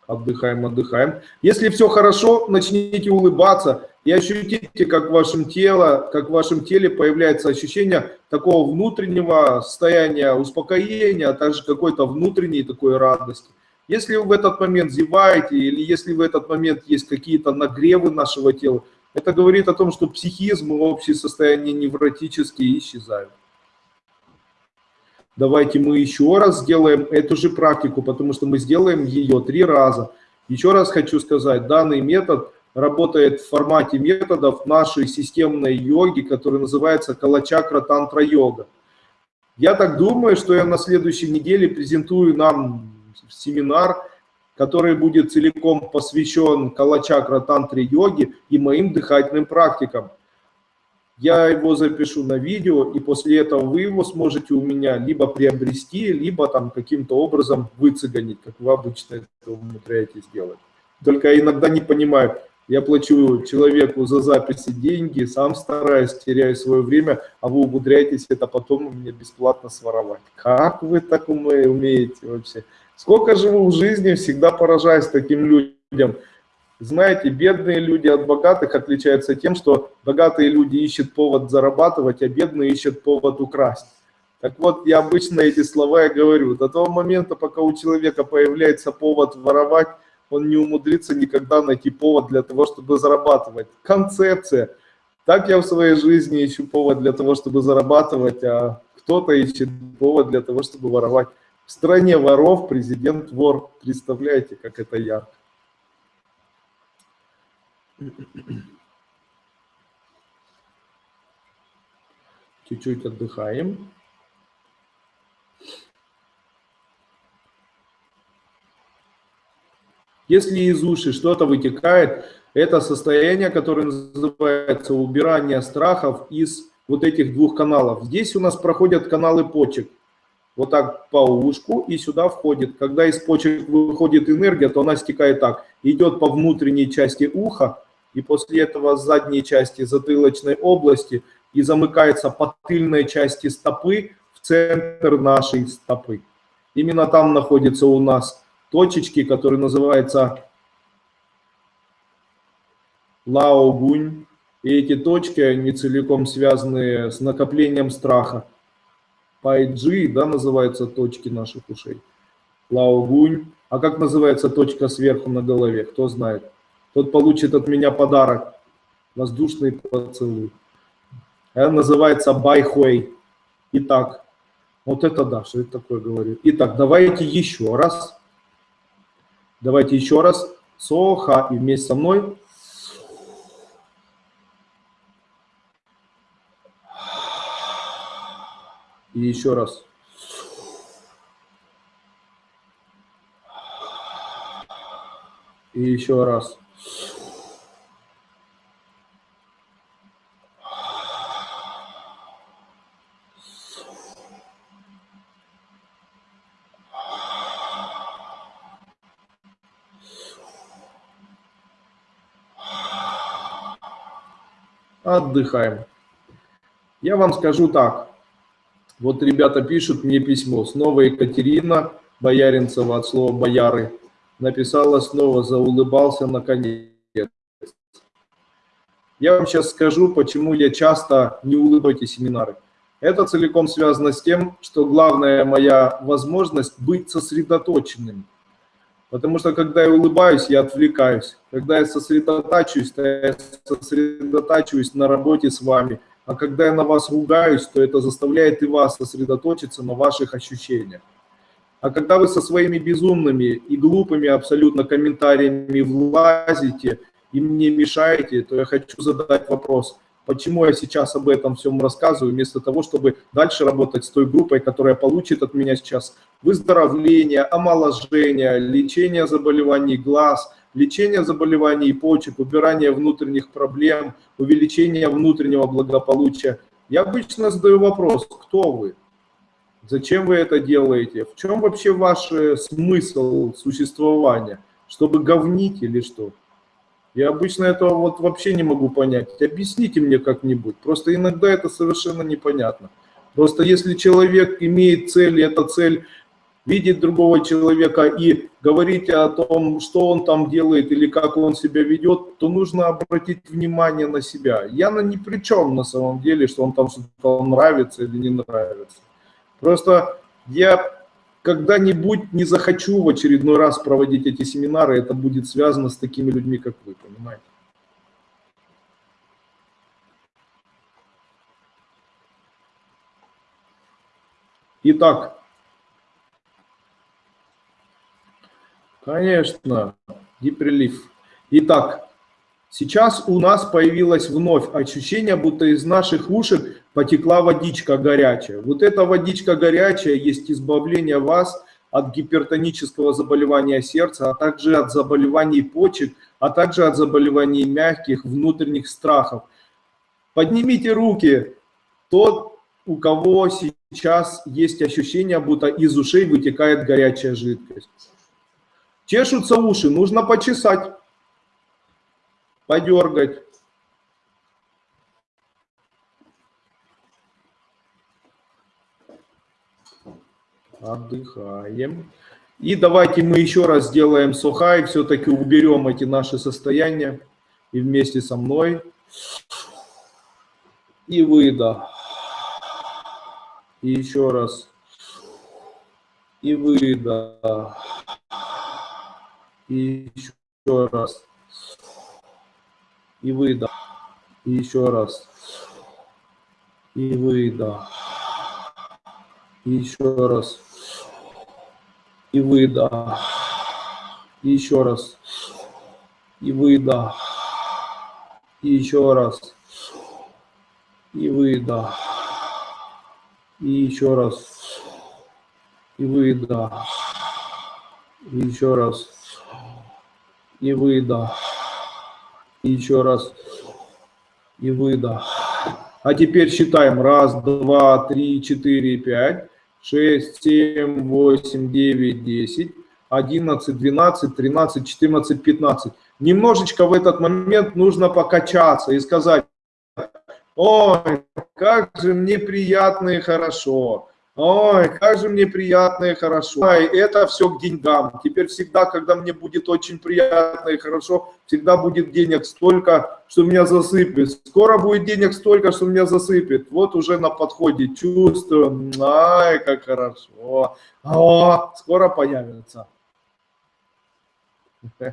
Speaker 1: Отдыхаем, отдыхаем. Если все хорошо, начните улыбаться и ощутите, как в вашем теле, как в вашем теле появляется ощущение такого внутреннего состояния успокоения, а также какой-то внутренней такой радости. Если вы в этот момент зеваете или если в этот момент есть какие-то нагревы нашего тела, Это говорит о том, что психизм и общее состояние невротические исчезают. Давайте мы еще раз сделаем эту же практику, потому что мы сделаем ее три раза. Еще раз хочу сказать, данный метод работает в формате методов нашей системной йоги, который называется Калачакра Тантра Йога. Я так думаю, что я на следующей неделе презентую нам семинар, который будет целиком посвящен Калачакра Тантре Йоге и моим дыхательным практикам. Я его запишу на видео, и после этого вы его сможете у меня либо приобрести, либо там каким-то образом выцеганить, как вы обычно это умудряетесь делать. Только иногда не понимаю, я плачу человеку за записи деньги, сам стараюсь, теряю свое время, а вы умудряетесь это потом у меня бесплатно своровать. Как вы так умеете вообще? Сколько живу в жизни, всегда поражаюсь таким людям. Знаете, бедные люди от богатых отличаются тем, что богатые люди ищут повод зарабатывать, а бедные ищут повод украсть. Так вот, я обычно эти слова и говорю. До того момента, пока у человека появляется повод воровать, он не умудрится никогда найти повод для того, чтобы зарабатывать. Концепция. Так я в своей жизни ищу повод для того, чтобы зарабатывать, а кто-то ищет повод для того, чтобы воровать. В стране воров президент вор. Представляете, как это ярко. Чуть-чуть отдыхаем. Если из уши что-то вытекает, это состояние, которое называется убирание страхов из вот этих двух каналов. Здесь у нас проходят каналы почек. Вот так по ушку и сюда входит. Когда из почек выходит энергия, то она стекает так. Идет по внутренней части уха, и после этого задней части затылочной области и замыкается по тыльной части стопы в центр нашей стопы. Именно там находится у нас точечки, которые называются лао-гунь. И эти точки, они целиком связаны с накоплением страха. Пайджи, да, называются точки наших ушей. Лао-гунь. А как называется точка сверху на голове, кто знает? Тот получит от меня подарок. Воздушный поцелуй. Это называется байхуэй. Итак, вот это да, что это такое говорю. Итак, давайте еще раз. Давайте еще раз. Соха и вместе со мной. И еще раз. И еще раз. Отдыхаем. Я вам скажу так. Вот ребята пишут мне письмо. Снова Екатерина Бояринцева от слова «бояры» написала снова, заулыбался наконец. Я вам сейчас скажу, почему я часто не улыбаю эти семинары. Это целиком связано с тем, что главная моя возможность быть сосредоточенным – Потому что когда я улыбаюсь, я отвлекаюсь. Когда я сосредотачиваюсь, то я сосредотачиваюсь на работе с вами. А когда я на вас ругаюсь, то это заставляет и вас сосредоточиться на ваших ощущениях. А когда вы со своими безумными и глупыми абсолютно комментариями влазите и мне мешаете, то я хочу задать вопрос – Почему я сейчас об этом всем рассказываю, вместо того, чтобы дальше работать с той группой, которая получит от меня сейчас выздоровление, омоложение, лечение заболеваний глаз, лечение заболеваний почек, убирание внутренних проблем, увеличение внутреннего благополучия. Я обычно задаю вопрос, кто вы? Зачем вы это делаете? В чем вообще ваш э, смысл существования? Чтобы говнить или что? Я обычно этого вот вообще не могу понять. Объясните мне как-нибудь. Просто иногда это совершенно непонятно. Просто если человек имеет цель, и эта цель видеть другого человека и говорить о том, что он там делает или как он себя ведет, то нужно обратить внимание на себя. Я на ни при чем на самом деле, что он там что-то нравится или не нравится. Просто я когда-нибудь не захочу в очередной раз проводить эти семинары, это будет связано с такими людьми, как вы, понимаете? Итак, конечно, гиперлиф. Итак, сейчас у нас появилось вновь ощущение, будто из наших ушек потекла водичка горячая. Вот эта водичка горячая есть избавление вас от гипертонического заболевания сердца, а также от заболеваний почек, а также от заболеваний мягких, внутренних страхов. Поднимите руки, тот, у кого сейчас есть ощущение, будто из ушей вытекает горячая жидкость. Чешутся уши, нужно почесать, подергать. Отдыхаем. И давайте мы еще раз сделаем сухай, все-таки уберем эти наши состояния. И вместе со мной. И выдох. И еще раз. И выдох. И еще раз. И выдох. И еще раз. И выдох. И еще раз и выдох. И еще раз. И выдох. И еще раз. И выдох. И еще раз. И выдох. И еще раз. И выдох. И еще раз. И выдох. А теперь считаем. Раз, два, три, четыре, пять. 6, 7, 8, 9, 10, 11, 12, 13, 14, 15. Немножечко в этот момент нужно покачаться и сказать, ой, как же мне приятно и хорошо. Ой, как же мне приятно и хорошо. Ой, это все к деньгам. Теперь всегда, когда мне будет очень приятно и хорошо, всегда будет денег столько, что меня засыпет. Скоро будет денег столько, что меня засыпет. Вот уже на подходе чувствую. Ай, как хорошо. О, скоро появится.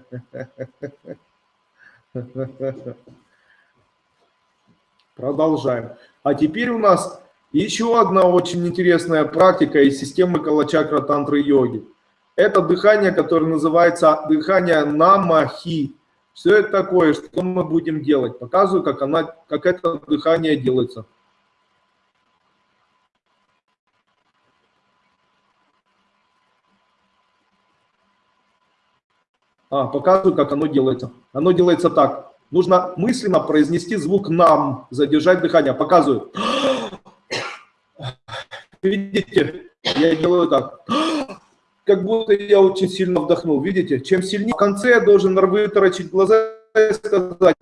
Speaker 1: Продолжаем. А теперь у нас еще одна очень интересная практика из системы Калачакра Тантры Йоги. Это дыхание, которое называется дыхание Намахи. Что это такое, что мы будем делать? Показываю, как, она, как это дыхание делается. А, показываю, как оно делается. Оно делается так. Нужно мысленно произнести звук «нам», задержать дыхание. Показываю. Видите, я делаю так. Как будто я очень сильно вдохнул. Видите, чем сильнее в конце я должен вытаращить глаза и сказать,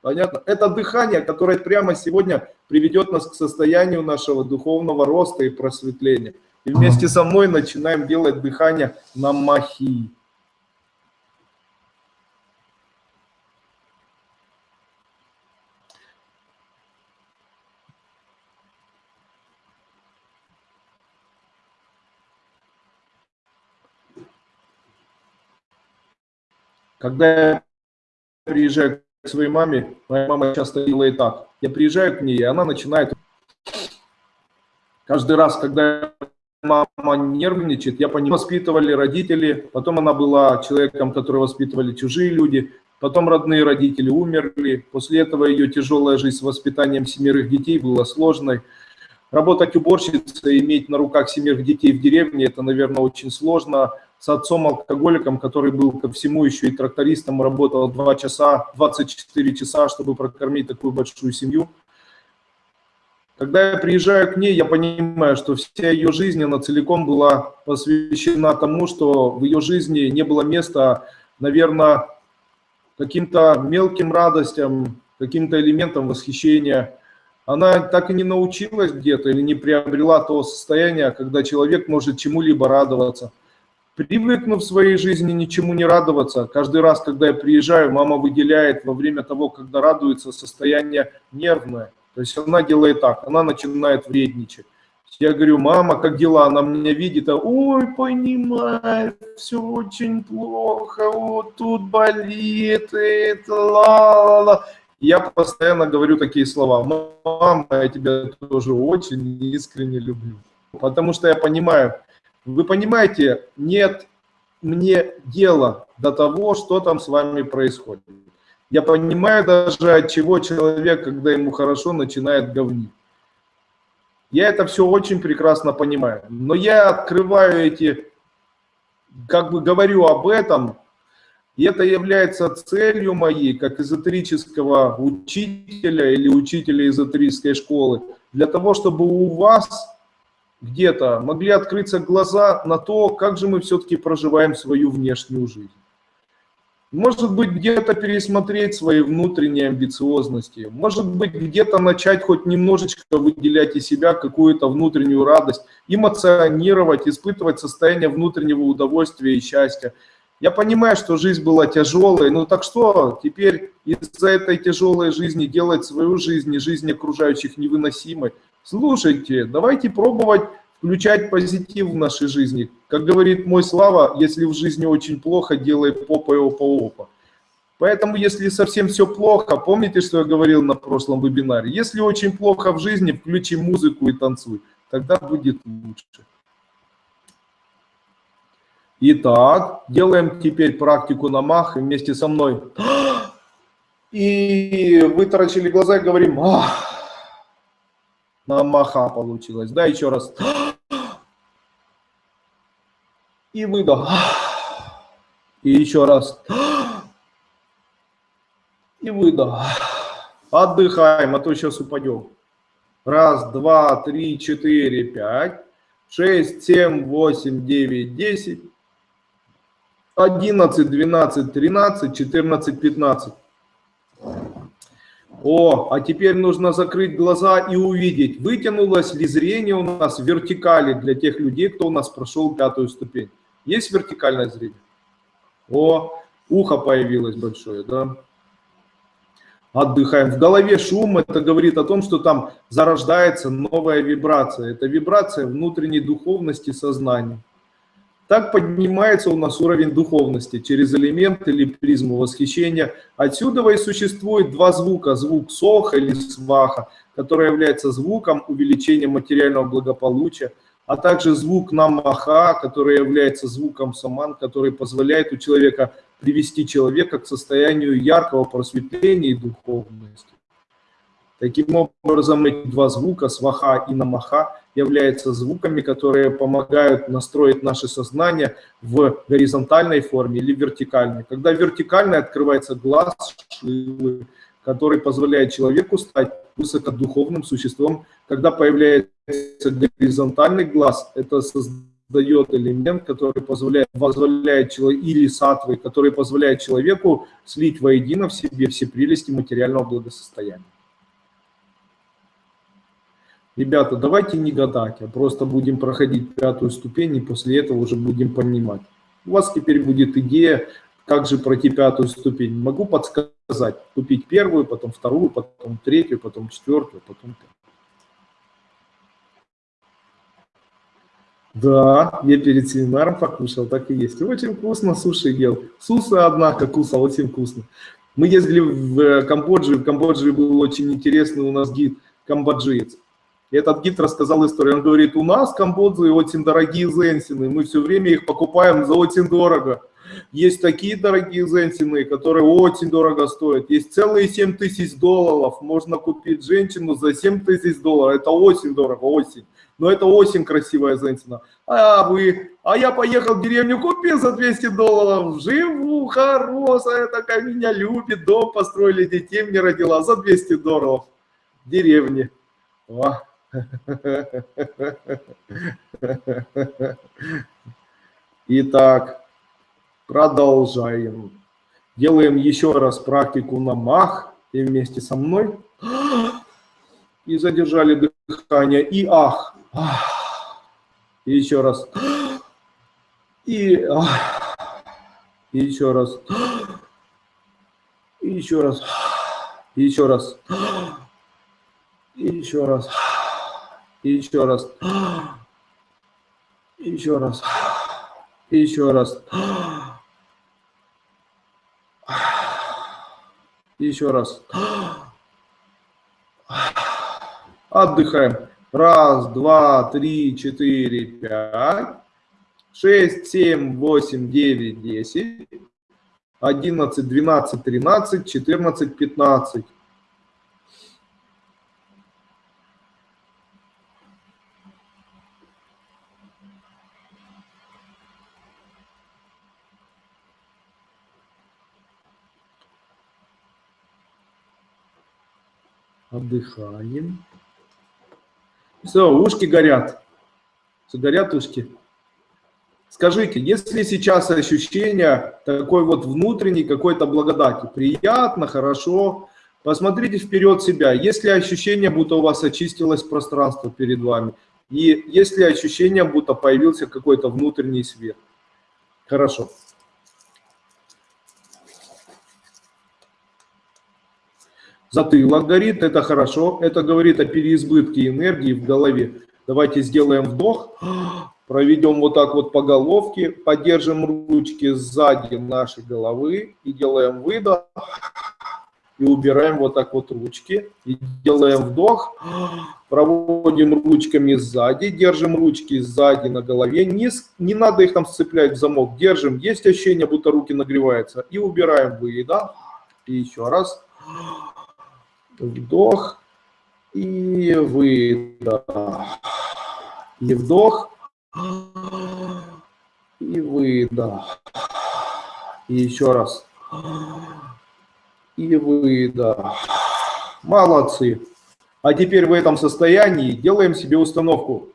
Speaker 1: понятно? Это дыхание, которое прямо сегодня приведет нас к состоянию нашего духовного роста и просветления. И вместе со мной начинаем делать дыхание на махи. Когда я приезжаю к своей маме, моя мама часто делает так. Я приезжаю к ней, и она начинает... Каждый раз, когда мама нервничает, я понимаю, воспитывали родители, потом она была человеком, который воспитывали чужие люди, потом родные родители умерли, после этого ее тяжелая жизнь с воспитанием семерых детей была сложной. Работать уборщицей, иметь на руках семерых детей в деревне, это, наверное, очень сложно с отцом-алкоголиком, который был ко всему еще и трактористом, работал 2 часа, 24 часа, чтобы прокормить такую большую семью. Когда я приезжаю к ней, я понимаю, что вся ее жизнь, она целиком была посвящена тому, что в ее жизни не было места, наверное, каким-то мелким радостям, каким-то элементам восхищения. Она так и не научилась где-то или не приобрела того состояния, когда человек может чему-либо радоваться – привыкнув в своей жизни ничему не радоваться, каждый раз, когда я приезжаю, мама выделяет во время того, когда радуется, состояние нервное. То есть она делает так, она начинает вредничать. Я говорю, мама, как дела? Она меня видит, а, ой, понимаю, все очень плохо, вот тут болит, это, ла-ла-ла. Я постоянно говорю такие слова. Мама, я тебя тоже очень искренне люблю. Потому что я понимаю, вы понимаете, нет мне дела до того, что там с вами происходит. Я понимаю даже, от чего человек, когда ему хорошо, начинает говнить. Я это все очень прекрасно понимаю. Но я открываю эти, как бы говорю об этом, и это является целью моей, как эзотерического учителя или учителя эзотерической школы, для того, чтобы у вас где-то могли открыться глаза на то, как же мы все-таки проживаем свою внешнюю жизнь. Может быть, где-то пересмотреть свои внутренние амбициозности. Может быть, где-то начать хоть немножечко выделять из себя какую-то внутреннюю радость, эмоционировать, испытывать состояние внутреннего удовольствия и счастья. Я понимаю, что жизнь была тяжелой, ну так что, теперь из-за этой тяжелой жизни делать свою жизнь и жизнь окружающих невыносимой. Слушайте, давайте пробовать включать позитив в нашей жизни. Как говорит мой Слава, если в жизни очень плохо, делай попой опа-опа. Поэтому, если совсем все плохо, помните, что я говорил на прошлом вебинаре? Если очень плохо в жизни, включи музыку и танцуй. Тогда будет лучше. Итак, делаем теперь практику на мах вместе со мной. И вытаращили глаза и говорим, ах, на маха получилось. Да, еще раз. И выдох. И еще раз. И выдох. Отдыхаем, а то сейчас упадем. Раз, два, три, четыре, пять, шесть, семь, восемь, девять, десять, одиннадцать, двенадцать, тринадцать, четырнадцать, пятнадцать. О, а теперь нужно закрыть глаза и увидеть, вытянулось ли зрение у нас в вертикали для тех людей, кто у нас прошел пятую ступень. Есть вертикальное зрение? О, ухо появилось большое, да? Отдыхаем. В голове шум, это говорит о том, что там зарождается новая вибрация. Это вибрация внутренней духовности сознания. Так поднимается у нас уровень духовности через элемент или призму восхищения. Отсюда и существует два звука. Звук соха или сваха, который является звуком увеличения материального благополучия, а также звук намаха, который является звуком саман, который позволяет у человека привести человека к состоянию яркого просветления и духовности. Таким образом, эти два звука, сваха и намаха, являются звуками, которые помогают настроить наше сознание в горизонтальной форме или вертикальной. Когда вертикальной открывается глаз, который позволяет человеку стать высокодуховным существом. Когда появляется горизонтальный глаз, это создает элемент, который позволяет, позволяет человеку, или сатвы, который позволяет человеку слить воедино в себе все прелести материального благосостояния. Ребята, давайте не гадать, а просто будем проходить пятую ступень и после этого уже будем понимать. У вас теперь будет идея, как же пройти пятую ступень. Могу подсказать, купить первую, потом вторую, потом третью, потом четвертую, потом. Да, я перед семинаром покушал, так и есть. Очень вкусно суши ел. Сусы, однако, кусал, очень вкусно. Мы ездили в Камбоджу, в Камбодже был очень интересный у нас гид, камбоджиец. И этот гид рассказал историю. Он говорит, у нас в Камбодже очень дорогие зенсины, мы все время их покупаем за очень дорого. Есть такие дорогие зенсины, которые очень дорого стоят. Есть целые 7 тысяч долларов. Можно купить женщину за 7 тысяч долларов. Это очень дорого, очень. Но это очень красивая зенсина. А вы, а я поехал в деревню, купил за 200 долларов. Живу, хорошая такая, меня любит, дом построили, детей мне родила за 200 долларов. В деревне. О. Итак, продолжаем. Делаем еще раз практику на мах. И вместе со мной. И задержали дыхание. И ах. И еще раз. И, ах. и еще раз. И еще раз. И еще раз. И еще раз. И еще раз. И еще раз. И еще раз. И Еще раз. Отдыхаем. Раз, два, три, четыре, пять, шесть, семь, восемь, девять, десять, одиннадцать, двенадцать, тринадцать, четырнадцать, пятнадцать. Отдыхаем. Все, ушки горят. Все, горят ушки. Скажите, если сейчас ощущение такой вот внутренней какой-то благодати, приятно, хорошо, посмотрите вперед себя. Если ощущение, будто у вас очистилось пространство перед вами, и если ощущение, будто появился какой-то внутренний свет. Хорошо. Затылок горит, это хорошо, это говорит о переизбытке энергии в голове. Давайте сделаем вдох, проведем вот так вот по головке, поддержим ручки сзади нашей головы и делаем выдох. И убираем вот так вот ручки. И делаем вдох, проводим ручками сзади, держим ручки сзади на голове. Не, не надо их там сцеплять в замок, держим. Есть ощущение, будто руки нагреваются. И убираем выдох. И еще раз вдох и выдох. И вдох, и выдох. И еще раз. И выдох. Молодцы. А теперь в этом состоянии делаем себе установку.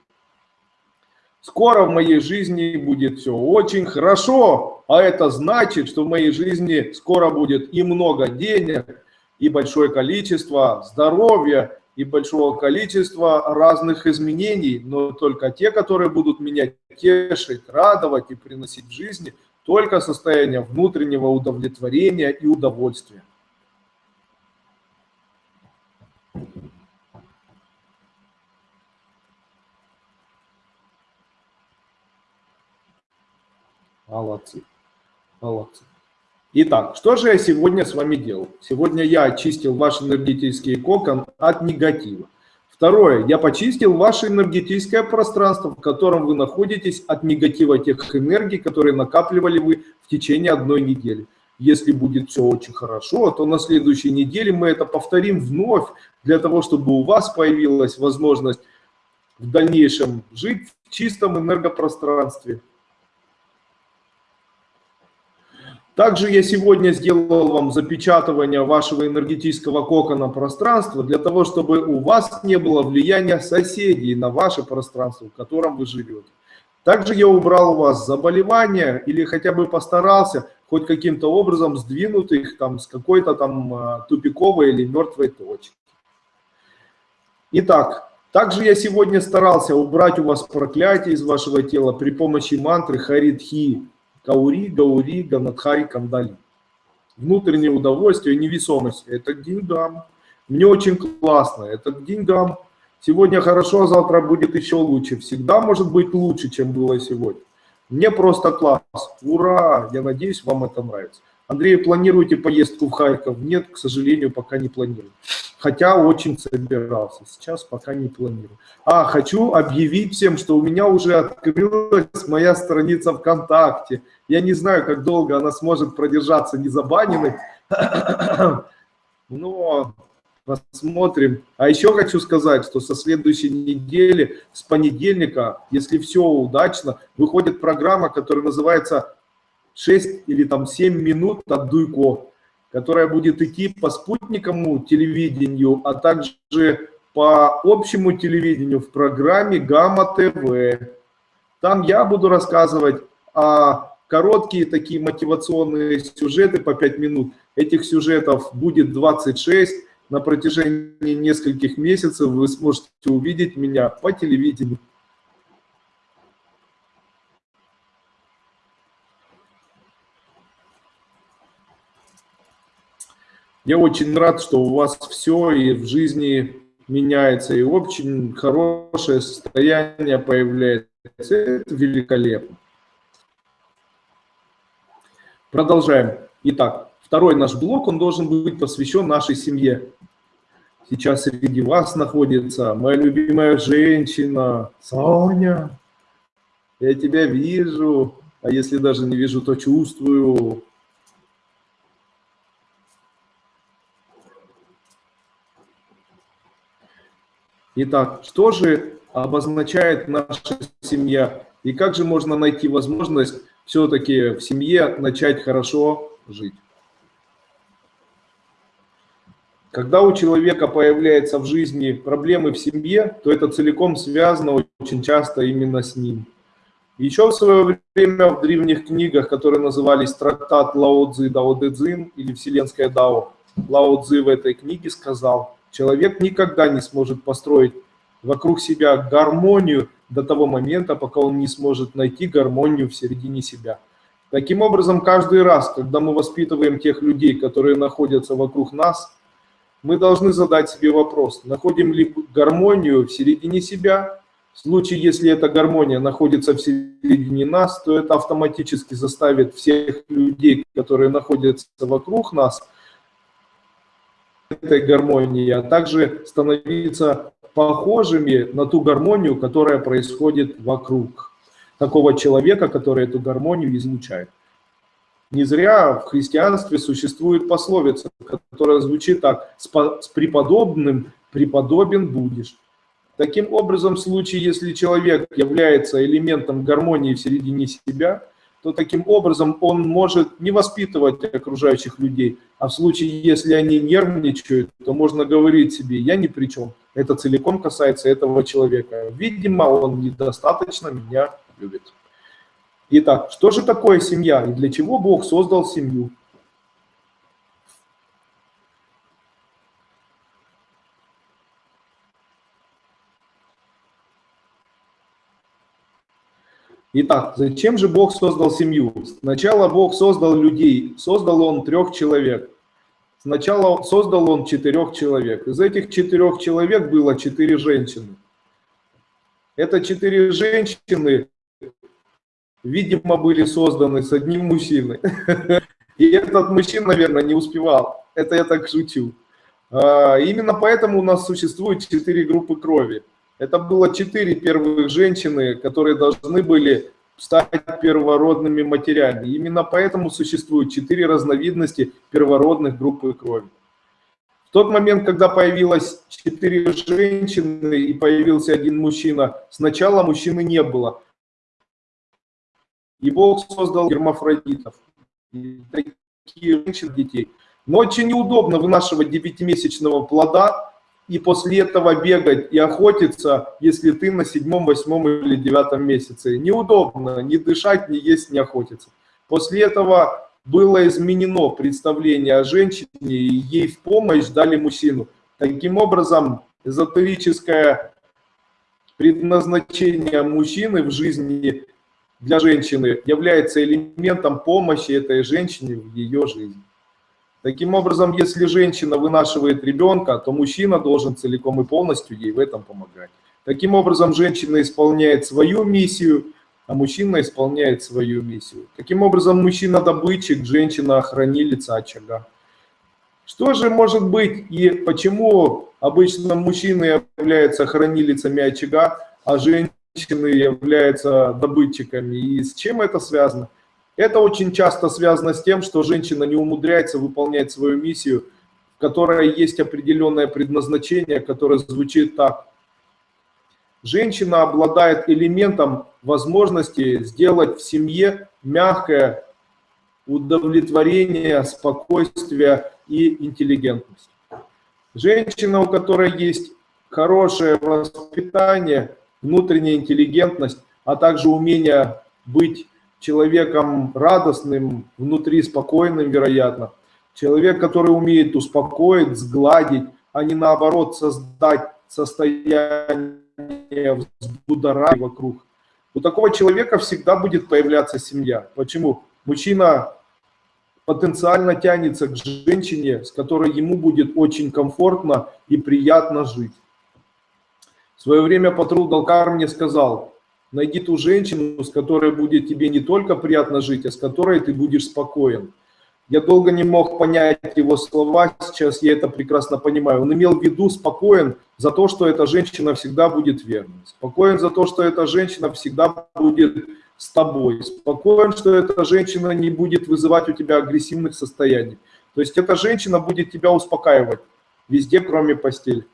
Speaker 1: Скоро в моей жизни будет все очень хорошо, а это значит, что в моей жизни скоро будет и много денег, и большое количество здоровья, и большого количества разных изменений, но только те, которые будут меня тешить, радовать и приносить в жизни только состояние внутреннего удовлетворения и удовольствия. Молодцы, молодцы. Итак, что же я сегодня с вами делал? Сегодня я очистил ваш энергетический кокон от негатива. Второе, я почистил ваше энергетическое пространство, в котором вы находитесь от негатива тех энергий, которые накапливали вы в течение одной недели. Если будет все очень хорошо, то на следующей неделе мы это повторим вновь, для того, чтобы у вас появилась возможность в дальнейшем жить в чистом энергопространстве. Также я сегодня сделал вам запечатывание вашего энергетического кокона пространства для того, чтобы у вас не было влияния соседей на ваше пространство, в котором вы живете. Также я убрал у вас заболевания или хотя бы постарался хоть каким-то образом сдвинуть их там с какой-то там а, тупиковой или мертвой точки. Итак, также я сегодня старался убрать у вас проклятие из вашего тела при помощи мантры Харидхи Каури, Гаури, Ганадхари, Кандали. Внутреннее удовольствие, невесомость – это к деньгам. Мне очень классно, это к деньгам. Сегодня хорошо, а завтра будет еще лучше. Всегда может быть лучше, чем было сегодня. Мне просто класс. Ура! Я надеюсь, вам это нравится. Андрей, планируете поездку в Харьков? Нет, к сожалению, пока не планирую. Хотя очень собирался. Сейчас пока не планирую. А, хочу объявить всем, что у меня уже открылась моя страница ВКонтакте. Я не знаю, как долго она сможет продержаться незабаненной. Но посмотрим. А еще хочу сказать, что со следующей недели, с понедельника, если все удачно, выходит программа, которая называется 6 или там 7 минут от Дуйко, которая будет идти по спутниковому телевидению, а также по общему телевидению в программе Гамма ТВ. Там я буду рассказывать о короткие такие мотивационные сюжеты по 5 минут. Этих сюжетов будет 26. На протяжении нескольких месяцев вы сможете увидеть меня по телевидению. Я очень рад, что у вас все и в жизни меняется, и очень хорошее состояние появляется. Это великолепно. Продолжаем. Итак, второй наш блок, он должен быть посвящен нашей семье. Сейчас среди вас находится моя любимая женщина, Соня. Я тебя вижу, а если даже не вижу, то чувствую. Итак, что же обозначает наша семья? И как же можно найти возможность все-таки в семье начать хорошо жить? Когда у человека появляются в жизни проблемы в семье, то это целиком связано очень часто именно с ним. Еще в свое время в древних книгах, которые назывались трактат Лао Цзи Дао Цзин или Вселенская Дао, Лао Цзи в этой книге сказал, человек никогда не сможет построить вокруг себя гармонию до того момента, пока он не сможет найти гармонию в середине себя. Таким образом, каждый раз, когда мы воспитываем тех людей, которые находятся вокруг нас, мы должны задать себе вопрос, находим ли гармонию в середине себя. В случае, если эта гармония находится в середине нас, то это автоматически заставит всех людей, которые находятся вокруг нас, этой гармонии, а также становиться похожими на ту гармонию, которая происходит вокруг такого человека, который эту гармонию излучает. Не зря в христианстве существует пословица, которая звучит так, с преподобным преподобен будешь. Таким образом, в случае, если человек является элементом гармонии в середине себя, то таким образом он может не воспитывать окружающих людей, а в случае, если они нервничают, то можно говорить себе, я ни при чем, это целиком касается этого человека. Видимо, он недостаточно меня любит. Итак, что же такое семья и для чего Бог создал семью? Итак, зачем же Бог создал семью? Сначала Бог создал людей, создал Он трех человек. Сначала создал Он четырех человек. Из этих четырех человек было четыре женщины. Это четыре женщины видимо, были созданы с одним мужчиной. И этот мужчина, наверное, не успевал. Это я так шучу. А, именно поэтому у нас существует четыре группы крови. Это было четыре первых женщины, которые должны были стать первородными матерями. Именно поэтому существует четыре разновидности первородных группы крови. В тот момент, когда появилось четыре женщины и появился один мужчина, сначала мужчины не было. И Бог создал гермафродитов, такие женщин, детей. Но очень неудобно вынашивать девятимесячного плода и после этого бегать и охотиться, если ты на седьмом, восьмом или девятом месяце. Неудобно ни дышать, ни есть, ни охотиться. После этого было изменено представление о женщине, и ей в помощь дали мужчину. Таким образом, эзотерическое предназначение мужчины в жизни для женщины является элементом помощи этой женщине в ее жизни. Таким образом, если женщина вынашивает ребенка, то мужчина должен целиком и полностью ей в этом помогать. Таким образом, женщина исполняет свою миссию, а мужчина исполняет свою миссию. Таким образом, мужчина добытчик, женщина хранилица очага. Что же может быть и почему обычно мужчины являются хранилицами очага, а женщины являются добытчиками. И с чем это связано? Это очень часто связано с тем, что женщина не умудряется выполнять свою миссию, в которой есть определенное предназначение, которое звучит так. Женщина обладает элементом возможности сделать в семье мягкое удовлетворение, спокойствие и интеллигентность. Женщина, у которой есть хорошее воспитание, внутренняя интеллигентность, а также умение быть человеком радостным, внутри спокойным, вероятно. Человек, который умеет успокоить, сгладить, а не наоборот создать состояние взбудоражения вокруг. У такого человека всегда будет появляться семья. Почему? Мужчина потенциально тянется к женщине, с которой ему будет очень комфортно и приятно жить. В свое время Патрул Далкар мне сказал, найди ту женщину, с которой будет тебе не только приятно жить, а с которой ты будешь спокоен. Я долго не мог понять его слова, сейчас я это прекрасно понимаю. Он имел в виду спокоен за то, что эта женщина всегда будет верной. Спокоен за то, что эта женщина всегда будет с тобой. Спокоен, что эта женщина не будет вызывать у тебя агрессивных состояний. То есть эта женщина будет тебя успокаивать везде, кроме постели.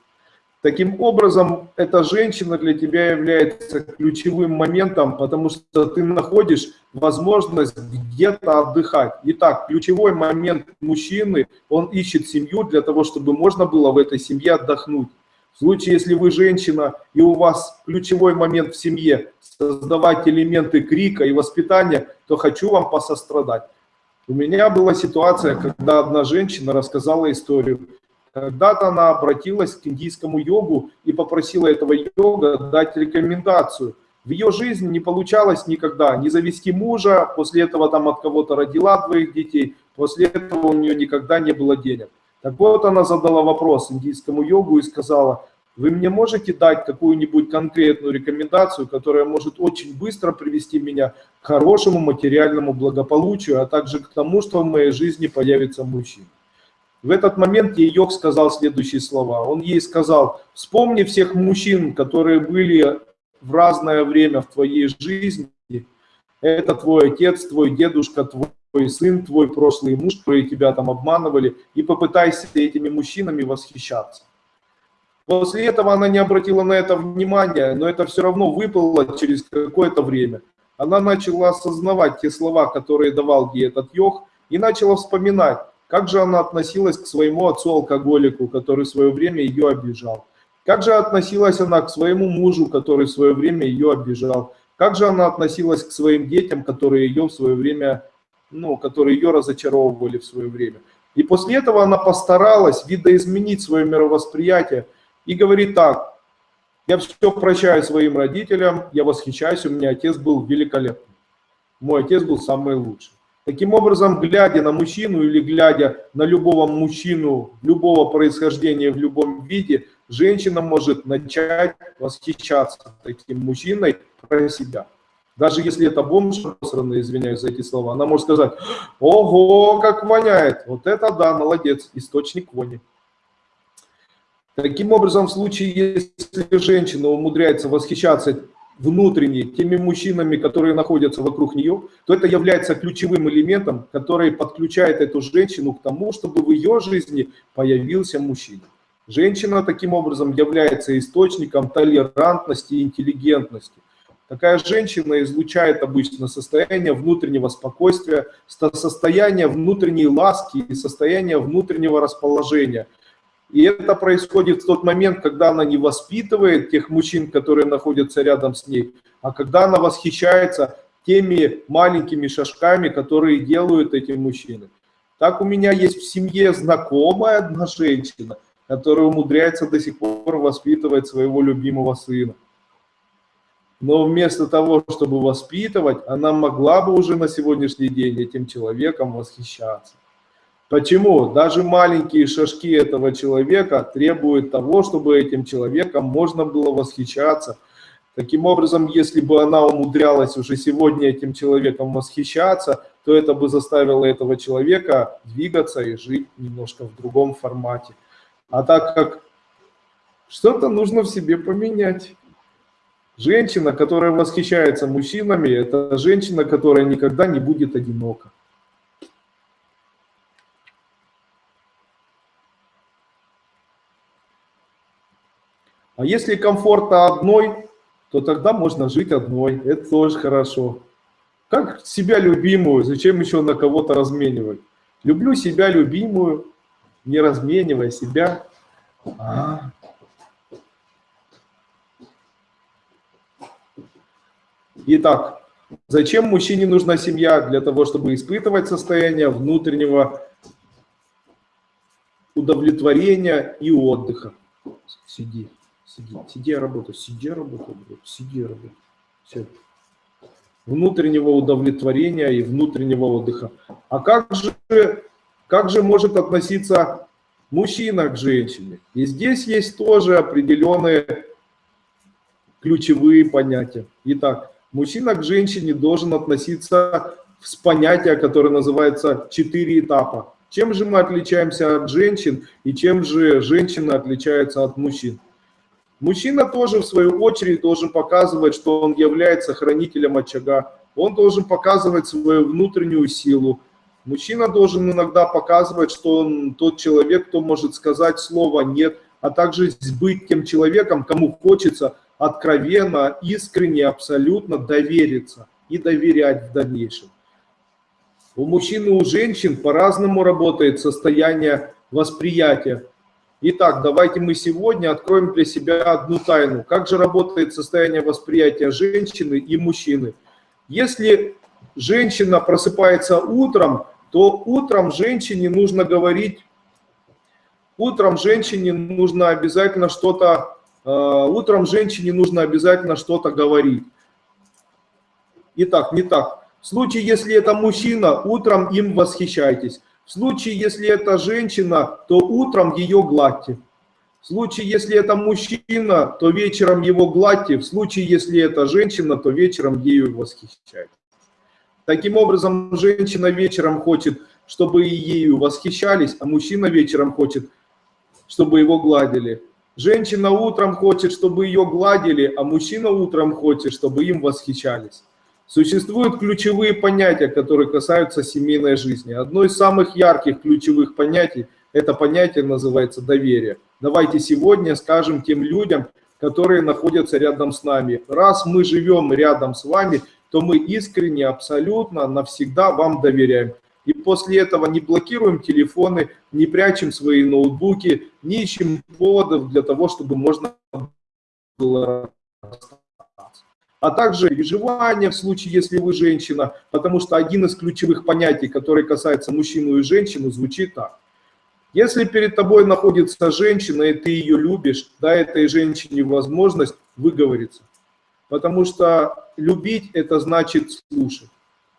Speaker 1: Таким образом, эта женщина для тебя является ключевым моментом, потому что ты находишь возможность где-то отдыхать. Итак, ключевой момент мужчины, он ищет семью для того, чтобы можно было в этой семье отдохнуть. В случае, если вы женщина и у вас ключевой момент в семье создавать элементы крика и воспитания, то хочу вам посострадать. У меня была ситуация, когда одна женщина рассказала историю. Когда-то она обратилась к индийскому йогу и попросила этого йога дать рекомендацию. В ее жизни не получалось никогда не завести мужа, после этого там от кого-то родила двоих детей, после этого у нее никогда не было денег. Так вот она задала вопрос индийскому йогу и сказала, вы мне можете дать какую-нибудь конкретную рекомендацию, которая может очень быстро привести меня к хорошему материальному благополучию, а также к тому, что в моей жизни появится мужчина. В этот момент Йог сказал следующие слова. Он ей сказал, вспомни всех мужчин, которые были в разное время в твоей жизни. Это твой отец, твой дедушка, твой сын, твой прошлый муж, которые тебя там обманывали, и попытайся этими мужчинами восхищаться. После этого она не обратила на это внимания, но это все равно выпало через какое-то время. Она начала осознавать те слова, которые давал ей этот йог, и начала вспоминать, как же она относилась к своему отцу-алкоголику, который в свое время ее обижал? Как же относилась она к своему мужу, который в свое время ее обижал? Как же она относилась к своим детям, которые ее в свое время, ну, которые ее разочаровывали в свое время? И после этого она постаралась видоизменить свое мировосприятие и говорит так, я все прощаю своим родителям, я восхищаюсь, у меня отец был великолепный. Мой отец был самый лучший. Таким образом, глядя на мужчину или глядя на любого мужчину, любого происхождения в любом виде, женщина может начать восхищаться таким мужчиной про себя. Даже если это бомж, извиняюсь за эти слова, она может сказать, ого, как воняет, вот это да, молодец, источник вони. Таким образом, в случае, если женщина умудряется восхищаться внутренне теми мужчинами, которые находятся вокруг нее, то это является ключевым элементом, который подключает эту женщину к тому, чтобы в ее жизни появился мужчина. Женщина таким образом является источником толерантности и интеллигентности. Такая женщина излучает обычно состояние внутреннего спокойствия, состояние внутренней ласки и состояние внутреннего расположения – и это происходит в тот момент, когда она не воспитывает тех мужчин, которые находятся рядом с ней, а когда она восхищается теми маленькими шажками, которые делают эти мужчины. Так у меня есть в семье знакомая одна женщина, которая умудряется до сих пор воспитывать своего любимого сына. Но вместо того, чтобы воспитывать, она могла бы уже на сегодняшний день этим человеком восхищаться. Почему? Даже маленькие шажки этого человека требуют того, чтобы этим человеком можно было восхищаться. Таким образом, если бы она умудрялась уже сегодня этим человеком восхищаться, то это бы заставило этого человека двигаться и жить немножко в другом формате. А так как что-то нужно в себе поменять. Женщина, которая восхищается мужчинами, это женщина, которая никогда не будет одинока. А если комфортно одной, то тогда можно жить одной. Это тоже хорошо. Как себя любимую, зачем еще на кого-то разменивать? Люблю себя любимую, не разменивая себя. А. Итак, зачем мужчине нужна семья? Для того, чтобы испытывать состояние внутреннего удовлетворения и отдыха. Сиди. Сиди, сиди, работай, сиди, работай, сиди, работай. Все. Внутреннего удовлетворения и внутреннего отдыха. А как же, как же может относиться мужчина к женщине? И здесь есть тоже определенные ключевые понятия. Итак, мужчина к женщине должен относиться с понятия, которое называется «четыре этапа». Чем же мы отличаемся от женщин и чем же женщины отличаются от мужчин? Мужчина тоже, в свою очередь, должен показывать, что он является хранителем очага. Он должен показывать свою внутреннюю силу. Мужчина должен иногда показывать, что он тот человек, кто может сказать слово «нет», а также быть тем человеком, кому хочется откровенно, искренне, абсолютно довериться и доверять в дальнейшем. У мужчин и у женщин по-разному работает состояние восприятия. Итак, давайте мы сегодня откроем для себя одну тайну. Как же работает состояние восприятия женщины и мужчины? Если женщина просыпается утром, то утром женщине нужно говорить, утром женщине нужно обязательно что-то, э, утром женщине нужно обязательно что-то говорить. Итак, не так. В случае, если это мужчина, утром им восхищайтесь. В случае, если это женщина, то утром ее гладьте. В случае, если это мужчина, то вечером его гладьте. В случае, если это женщина, то вечером ею восхищайтесь. Таким образом, женщина вечером хочет, чтобы ею восхищались, а мужчина вечером хочет, чтобы его гладили. Женщина утром хочет, чтобы ее гладили, а мужчина утром хочет, чтобы им восхищались. Существуют ключевые понятия, которые касаются семейной жизни. Одно из самых ярких ключевых понятий, это понятие называется доверие. Давайте сегодня скажем тем людям, которые находятся рядом с нами. Раз мы живем рядом с вами, то мы искренне, абсолютно, навсегда вам доверяем. И после этого не блокируем телефоны, не прячем свои ноутбуки, не ищем поводов для того, чтобы можно было а также переживания в случае, если вы женщина, потому что один из ключевых понятий, который касается мужчину и женщину, звучит так. Если перед тобой находится женщина, и ты ее любишь, дай этой женщине возможность выговориться. Потому что любить – это значит слушать.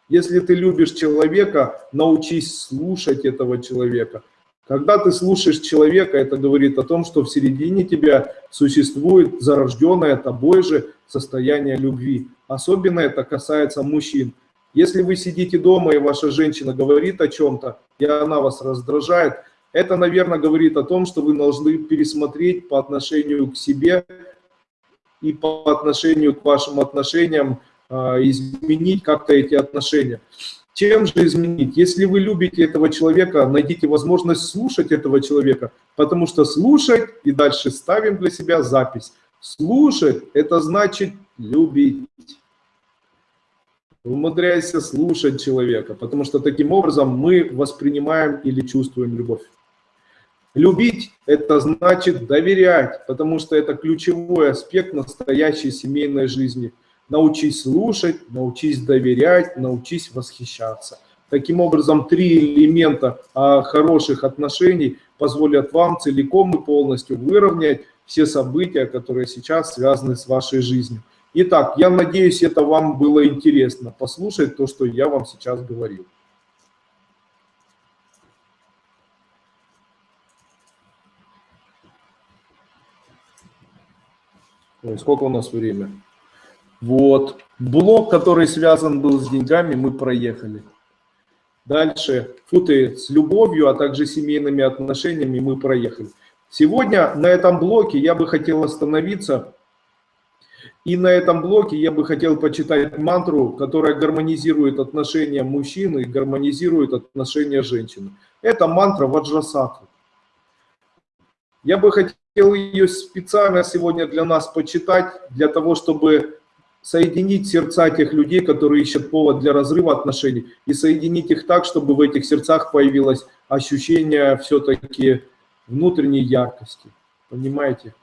Speaker 1: Если ты любишь человека, научись слушать этого человека. Когда ты слушаешь человека, это говорит о том, что в середине тебя существует зарожденное тобой же состояние любви. Особенно это касается мужчин. Если вы сидите дома, и ваша женщина говорит о чем-то, и она вас раздражает, это, наверное, говорит о том, что вы должны пересмотреть по отношению к себе и по отношению к вашим отношениям, а, изменить как-то эти отношения. Чем же изменить? Если вы любите этого человека, найдите возможность слушать этого человека, потому что слушать, и дальше ставим для себя запись, слушать – это значит любить. Умудряйся слушать человека, потому что таким образом мы воспринимаем или чувствуем любовь. Любить – это значит доверять, потому что это ключевой аспект настоящей семейной жизни – научись слушать, научись доверять, научись восхищаться. Таким образом, три элемента а, хороших отношений позволят вам целиком и полностью выровнять все события, которые сейчас связаны с вашей жизнью. Итак, я надеюсь, это вам было интересно послушать то, что я вам сейчас говорил. Сколько у нас время? Вот. Блок, который связан был с деньгами, мы проехали. Дальше футы с любовью, а также семейными отношениями мы проехали. Сегодня на этом блоке я бы хотел остановиться. И на этом блоке я бы хотел почитать мантру, которая гармонизирует отношения мужчины и гармонизирует отношения женщины. Это мантра Ваджрасатвы. Я бы хотел ее специально сегодня для нас почитать, для того, чтобы соединить сердца тех людей, которые ищут повод для разрыва отношений, и соединить их так, чтобы в этих сердцах появилось ощущение все-таки внутренней яркости. Понимаете?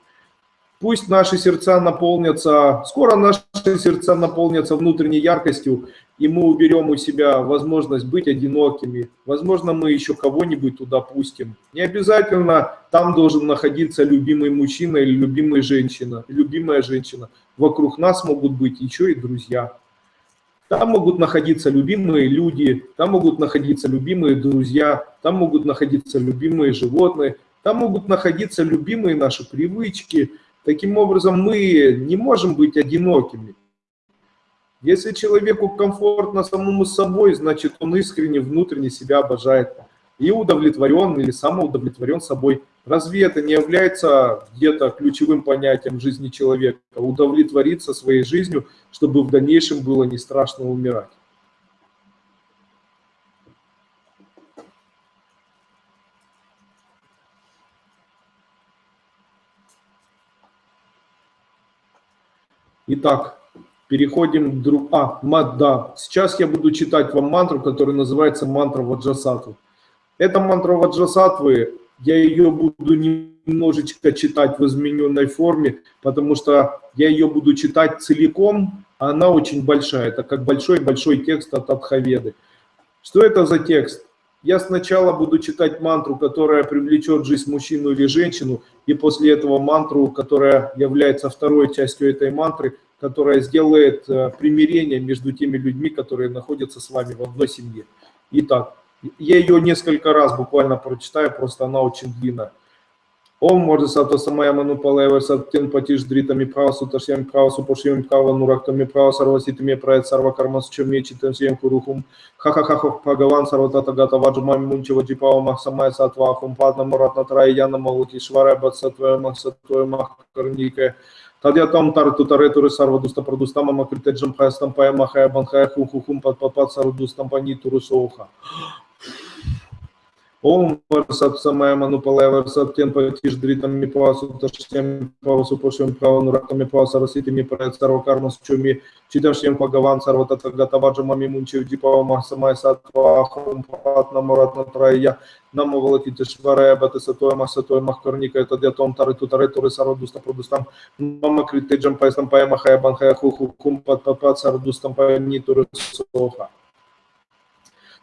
Speaker 1: Пусть наши сердца наполнятся, скоро наши сердца наполнятся внутренней яркостью, и мы уберем у себя возможность быть одинокими. Возможно, мы еще кого-нибудь туда пустим. Не обязательно там должен находиться любимый мужчина или любимая женщина, любимая женщина. Вокруг нас могут быть еще и друзья. Там могут находиться любимые люди, там могут находиться любимые друзья, там могут находиться любимые животные, там могут находиться любимые наши привычки – Таким образом, мы не можем быть одинокими. Если человеку комфортно самому собой, значит он искренне, внутренне себя обожает и удовлетворен или самоудовлетворен собой. Разве это не является где-то ключевым понятием жизни человека? Удовлетвориться своей жизнью, чтобы в дальнейшем было не страшно умирать. Итак, переходим к друг... А, да. Сейчас я буду читать вам мантру, которая называется мантра Ваджасатвы. Эта мантра Ваджасатвы, я ее буду немножечко читать в измененной форме, потому что я ее буду читать целиком, а она очень большая. Это как большой-большой текст от Адхаведы. Что это за текст? Я сначала буду читать мантру, которая привлечет жизнь мужчину или женщину, и после этого мантру, которая является второй частью этой мантры, которая сделает э, примирение между теми людьми, которые находятся с вами в одной семье. Итак, я ее несколько раз буквально прочитаю, просто она очень длинная. Ом може сато самая ману палева саттен патиш дритами права суташьям права супошьям права нурактами права сарваситами проект сарва карма с чем мечитен сьем курухум хахахахох пагаван сарватата гата ваджмами мунчева джипава махсамая сатвахум падна муратна траяна малуки швара бацатвая махсатвая махкарника Тадьятам тарту таретуры сарвадуста продустама макритеджам хаястам пая махая банхая хухухум пад пад сарвадустам самая манупалая варсат тен патиш дритам ми павасу таштем павасу пошем права нураками паваса расити ми проект сарва карма чуми читашем пагаван сарва татага таваджа мами мунчев дипава махсамай сатва ахрум патна муратна трая намо волати тешварая бата сатоя махсатоя махкорника это дятом тары тутары туры сарвадуста продустам мама критеджам пайстам пая махая банхая хуху кум пат пат пат сарвадустам пая нитуры соха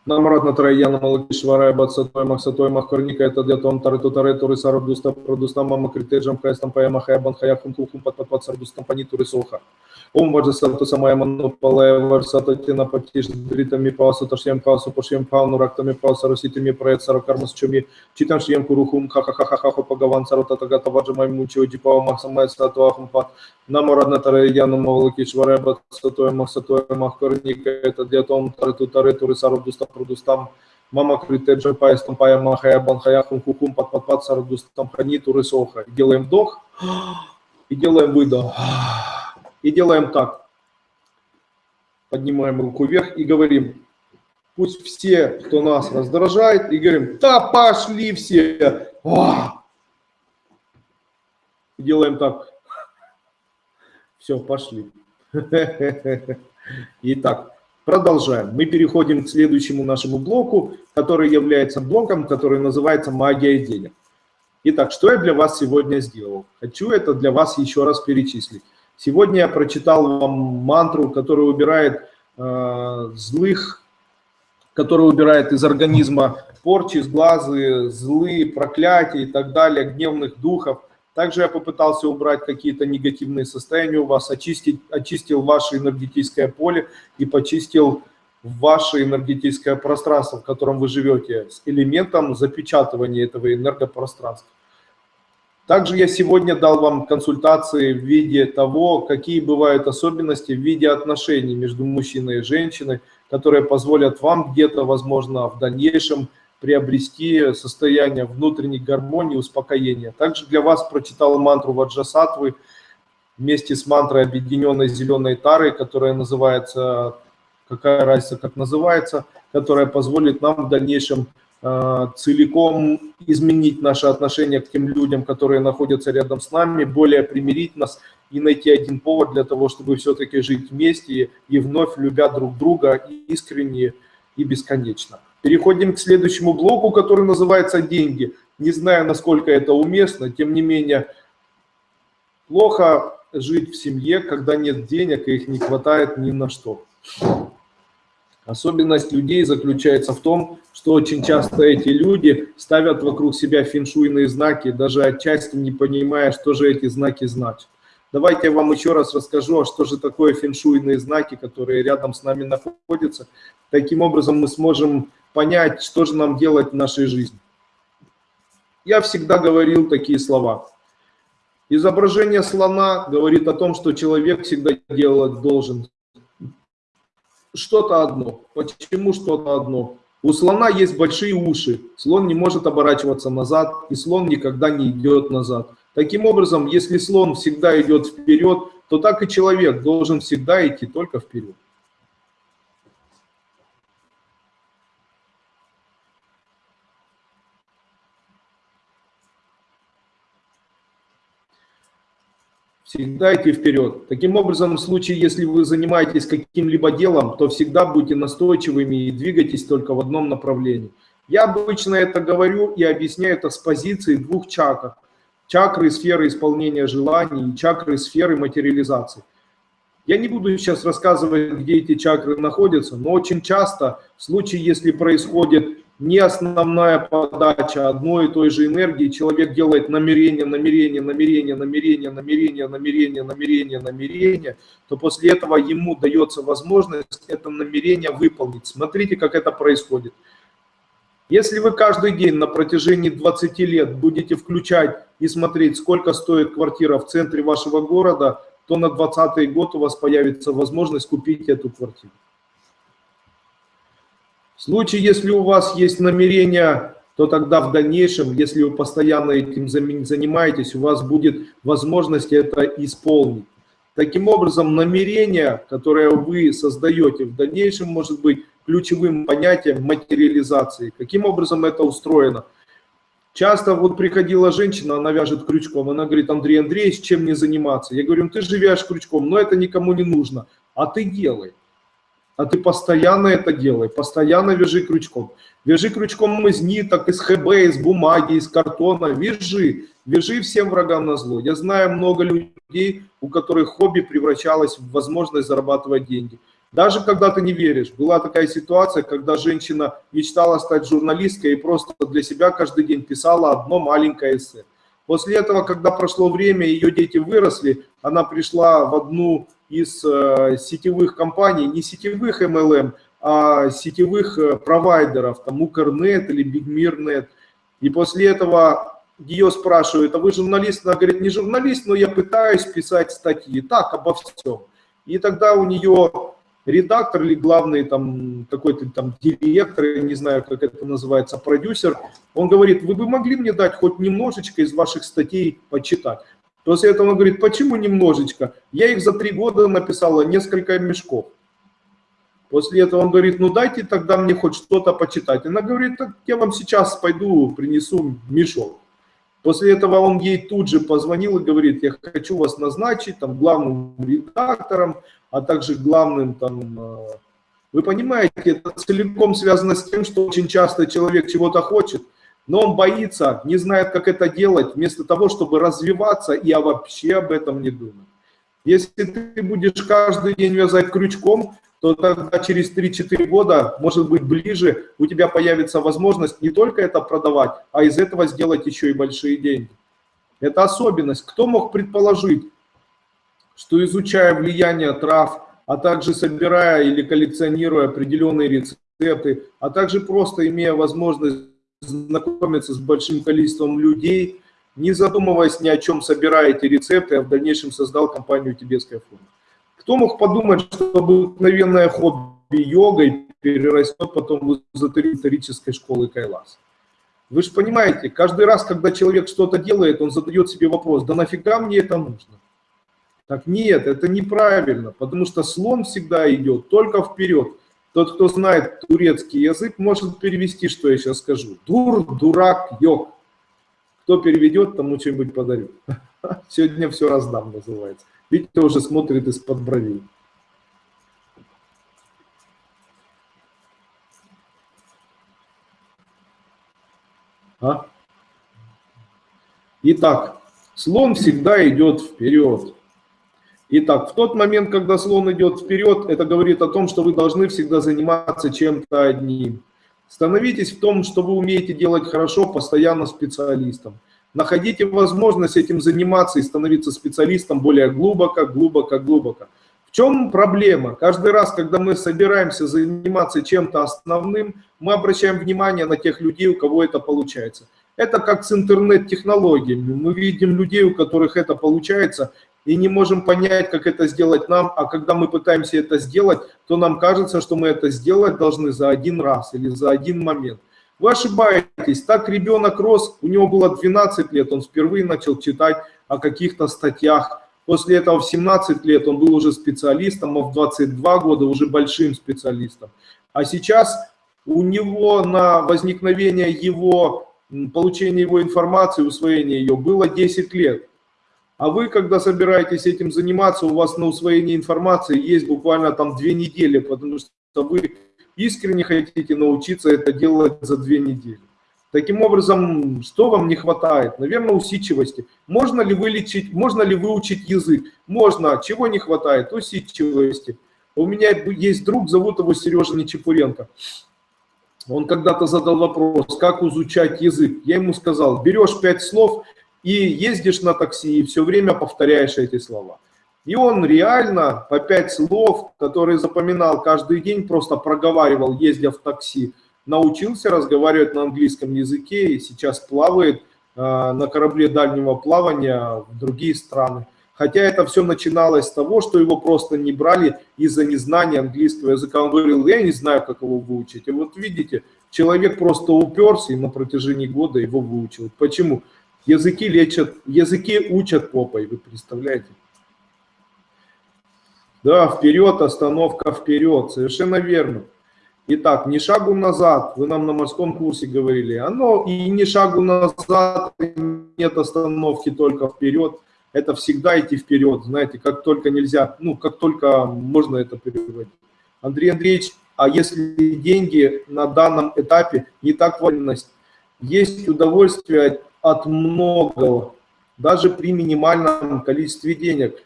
Speaker 1: Намратна Траяна Малакишварая Бацатой Махсатой Махкорника это Дятон Тариту Таретуры Сарабдуста Продустам Мама Критеджам Хайстам Пая Хая Банхая Хункухум Пат Сарбустам Панитуры Соха. Ом Ваджасату Самая Манопалая Варсата Тина Патиш Дритами Пауса Ташьям Паусу Пашьям Пауну Рактами Пауса Роситами Проект Саракармас Чуми Читам Шьям Курухум Хахахахахаху Пагаван Сарута Тагата Ваджамай Мучио Дипава Махсамай Сатуахум Пат Намарадна Тараяна Малакишварая Бацатой Махсатой Махкорника это Дятон Тариту Таретуры Сарабдуста Продустам Мама критеджа паестам пая махая банхая хум пат пат пат сардустам хани турысоха. Делаем вдох и делаем выдох. И делаем так. Поднимаем руку вверх и говорим, пусть все, кто нас раздражает, и говорим, да пошли все. Делаем так. Все, пошли. Итак, продолжаем. Мы переходим к следующему нашему блоку, который является блоком, который называется «Магия денег». Итак, что я для вас сегодня сделал? Хочу это для вас еще раз перечислить. Сегодня я прочитал вам мантру, которая убирает э, злых, которая убирает из организма порчи, сглазы, злые, проклятия и так далее, гневных духов. Также я попытался убрать какие-то негативные состояния у вас, очистить, очистил ваше энергетическое поле и почистил ваше энергетическое пространство, в котором вы живете, с элементом запечатывания этого энергопространства. Также я сегодня дал вам консультации в виде того, какие бывают особенности в виде отношений между мужчиной и женщиной, которые позволят вам где-то, возможно, в дальнейшем приобрести состояние внутренней гармонии, успокоения. Также для вас прочитал мантру Ваджасатвы вместе с мантрой объединенной зеленой тары, которая называется, какая разница, как называется, которая позволит нам в дальнейшем Э, целиком изменить наше отношение к тем людям, которые находятся рядом с нами, более примирить нас и найти один повод для того, чтобы все-таки жить вместе и вновь любя друг друга искренне и бесконечно. Переходим к следующему блоку, который называется «Деньги». Не знаю, насколько это уместно, тем не менее, плохо жить в семье, когда нет денег и их не хватает ни на что. Особенность людей заключается в том, что очень часто эти люди ставят вокруг себя феншуйные знаки, даже отчасти не понимая, что же эти знаки значат. Давайте я вам еще раз расскажу, а что же такое феншуйные знаки, которые рядом с нами находятся. Таким образом мы сможем понять, что же нам делать в нашей жизни. Я всегда говорил такие слова. Изображение слона говорит о том, что человек всегда делать должен что-то одно. Почему что-то одно? У слона есть большие уши, слон не может оборачиваться назад, и слон никогда не идет назад. Таким образом, если слон всегда идет вперед, то так и человек должен всегда идти только вперед. Всегда идти вперед. Таким образом, в случае, если вы занимаетесь каким-либо делом, то всегда будьте настойчивыми и двигайтесь только в одном направлении. Я обычно это говорю и объясняю это с позиции двух чакр. Чакры сферы исполнения желаний и чакры сферы материализации. Я не буду сейчас рассказывать, где эти чакры находятся, но очень часто в случае, если происходит не основная подача одной и той же энергии, человек делает намерение, намерение, намерение, намерение, намерение, намерение, намерение, намерение, то после этого ему дается возможность это намерение выполнить. Смотрите, как это происходит. Если вы каждый день на протяжении 20 лет будете включать и смотреть, сколько стоит квартира в центре вашего города, то на 20 год у вас появится возможность купить эту квартиру. В случае, если у вас есть намерение, то тогда в дальнейшем, если вы постоянно этим занимаетесь, у вас будет возможность это исполнить. Таким образом, намерение, которое вы создаете в дальнейшем, может быть ключевым понятием материализации. Каким образом это устроено? Часто вот приходила женщина, она вяжет крючком, она говорит, Андрей Андреевич, чем мне заниматься? Я говорю, ты же вяжешь крючком, но это никому не нужно, а ты делай а ты постоянно это делай, постоянно вяжи крючком. Вяжи крючком из ниток, из ХБ, из бумаги, из картона, вяжи, вяжи всем врагам на зло. Я знаю много людей, у которых хобби превращалось в возможность зарабатывать деньги. Даже когда ты не веришь, была такая ситуация, когда женщина мечтала стать журналисткой и просто для себя каждый день писала одно маленькое эссе. После этого, когда прошло время, ее дети выросли, она пришла в одну из э, сетевых компаний, не сетевых MLM, а сетевых э, провайдеров, там Укрнет или Бигмирнет. И после этого ее спрашивают, а вы журналист? Она говорит, не журналист, но я пытаюсь писать статьи. Так, обо всем. И тогда у нее редактор или главный там какой-то там директор, я не знаю, как это называется, продюсер, он говорит, вы бы могли мне дать хоть немножечко из ваших статей почитать? После этого он говорит, почему немножечко? Я их за три года написала несколько мешков. После этого он говорит, ну дайте тогда мне хоть что-то почитать. Она говорит, так я вам сейчас пойду принесу мешок. После этого он ей тут же позвонил и говорит, я хочу вас назначить там главным редактором, а также главным там... Э, вы понимаете, это целиком связано с тем, что очень часто человек чего-то хочет, но он боится, не знает, как это делать, вместо того, чтобы развиваться и вообще об этом не думать. Если ты будешь каждый день вязать крючком, то тогда через 3-4 года, может быть ближе, у тебя появится возможность не только это продавать, а из этого сделать еще и большие деньги. Это особенность. Кто мог предположить, что изучая влияние трав, а также собирая или коллекционируя определенные рецепты, а также просто имея возможность знакомиться с большим количеством людей, не задумываясь ни о чем, собирая эти рецепты, а в дальнейшем создал компанию «Тибетская форма». Кто мог подумать, что обыкновенное хобби йогой перерастет потом в эзотерической школы Кайлас? Вы же понимаете, каждый раз, когда человек что-то делает, он задает себе вопрос, да нафига мне это нужно? Так нет, это неправильно, потому что слон всегда идет только вперед. Тот, кто знает турецкий язык, может перевести, что я сейчас скажу. Дур, дурак, йог. Кто переведет, тому что-нибудь подарю. Сегодня все раздам, называется. Видите, уже смотрит из-под бровей. А? Итак, слон всегда идет вперед. Итак, в тот момент, когда слон идет вперед, это говорит о том, что вы должны всегда заниматься чем-то одним. Становитесь в том, что вы умеете делать хорошо, постоянно специалистом. Находите возможность этим заниматься и становиться специалистом более глубоко, глубоко, глубоко. В чем проблема? Каждый раз, когда мы собираемся заниматься чем-то основным, мы обращаем внимание на тех людей, у кого это получается. Это как с интернет-технологиями. Мы видим людей, у которых это получается, и не можем понять, как это сделать нам, а когда мы пытаемся это сделать, то нам кажется, что мы это сделать должны за один раз или за один момент. Вы ошибаетесь, так ребенок рос, у него было 12 лет, он впервые начал читать о каких-то статьях, после этого в 17 лет он был уже специалистом, а в 22 года уже большим специалистом. А сейчас у него на возникновение его, получение его информации, усвоение ее было 10 лет. А вы, когда собираетесь этим заниматься, у вас на усвоение информации есть буквально там две недели, потому что вы искренне хотите научиться это делать за две недели. Таким образом, что вам не хватает? Наверное, усидчивости. Можно ли вылечить, можно ли выучить язык? Можно. Чего не хватает? Усидчивости. У меня есть друг, зовут его Сережа Нечепуренко. Он когда-то задал вопрос, как изучать язык. Я ему сказал, берешь пять слов и ездишь на такси, и все время повторяешь эти слова. И он реально по пять слов, которые запоминал каждый день, просто проговаривал, ездя в такси, научился разговаривать на английском языке и сейчас плавает э, на корабле дальнего плавания в другие страны. Хотя это все начиналось с того, что его просто не брали из-за незнания английского языка. Он говорил, я не знаю, как его выучить. И вот видите, человек просто уперся и на протяжении года его выучил. Почему? Языки лечат, языки учат попой, вы представляете? Да, вперед, остановка вперед, совершенно верно. Итак, не шагу назад, вы нам на морском курсе говорили, оно и не шагу назад, нет остановки, только вперед. Это всегда идти вперед, знаете, как только нельзя, ну, как только можно это переводить. Андрей Андреевич, а если деньги на данном этапе не так важность, есть удовольствие от многого, даже при минимальном количестве денег –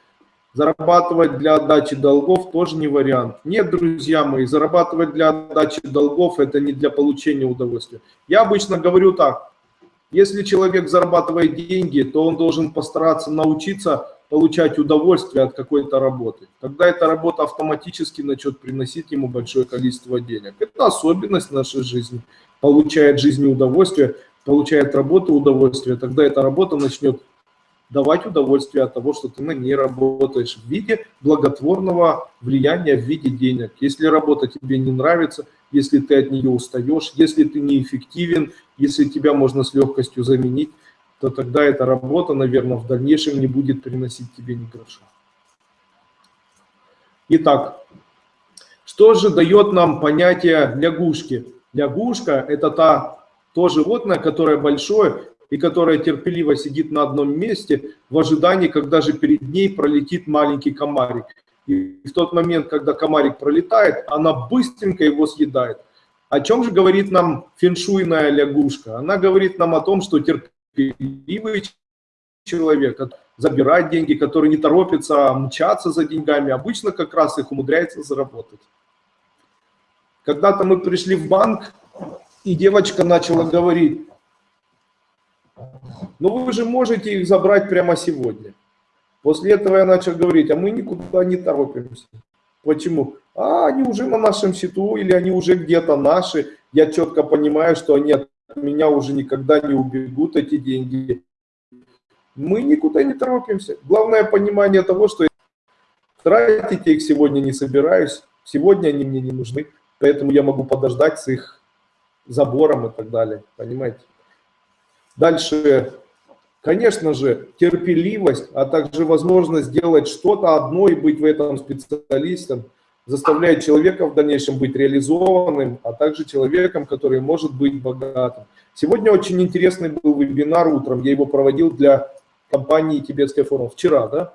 Speaker 1: Зарабатывать для отдачи долгов тоже не вариант. Нет, друзья мои, зарабатывать для отдачи долгов – это не для получения удовольствия. Я обычно говорю так, если человек зарабатывает деньги, то он должен постараться научиться получать удовольствие от какой-то работы. Тогда эта работа автоматически начнет приносить ему большое количество денег. Это особенность нашей жизни. Получает жизни удовольствие, получает работу удовольствие, тогда эта работа начнет давать удовольствие от того, что ты на ней работаешь в виде благотворного влияния, в виде денег. Если работа тебе не нравится, если ты от нее устаешь, если ты неэффективен, если тебя можно с легкостью заменить, то тогда эта работа, наверное, в дальнейшем не будет приносить тебе ни гроша. Итак, что же дает нам понятие лягушки? Лягушка – это та, то животное, которое большое и которая терпеливо сидит на одном месте в ожидании, когда же перед ней пролетит маленький комарик. И в тот момент, когда комарик пролетает, она быстренько его съедает. О чем же говорит нам феншуйная лягушка? Она говорит нам о том, что терпеливый человек забирать деньги, который не торопится мчаться за деньгами, обычно как раз их умудряется заработать. Когда-то мы пришли в банк, и девочка начала говорить, но вы же можете их забрать прямо сегодня. После этого я начал говорить, а мы никуда не торопимся. Почему? А они уже на нашем счету или они уже где-то наши. Я четко понимаю, что они от меня уже никогда не убегут, эти деньги. Мы никуда не торопимся. Главное понимание того, что тратить их сегодня не собираюсь. Сегодня они мне не нужны. Поэтому я могу подождать с их забором и так далее. Понимаете? Дальше, конечно же, терпеливость, а также возможность сделать что-то одно и быть в этом специалистом, заставляет человека в дальнейшем быть реализованным, а также человеком, который может быть богатым. Сегодня очень интересный был вебинар утром, я его проводил для компании «Тибетская формула». Вчера, да?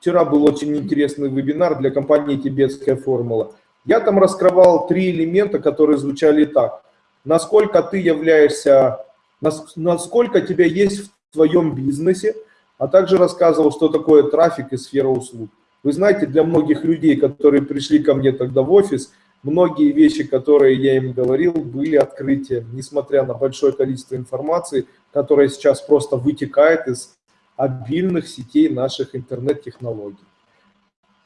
Speaker 1: Вчера был очень интересный вебинар для компании «Тибетская формула». Я там раскрывал три элемента, которые звучали так. Насколько ты являешься насколько тебя есть в твоем бизнесе, а также рассказывал, что такое трафик и сфера услуг. Вы знаете, для многих людей, которые пришли ко мне тогда в офис, многие вещи, которые я им говорил, были открытием, несмотря на большое количество информации, которая сейчас просто вытекает из обильных сетей наших интернет-технологий.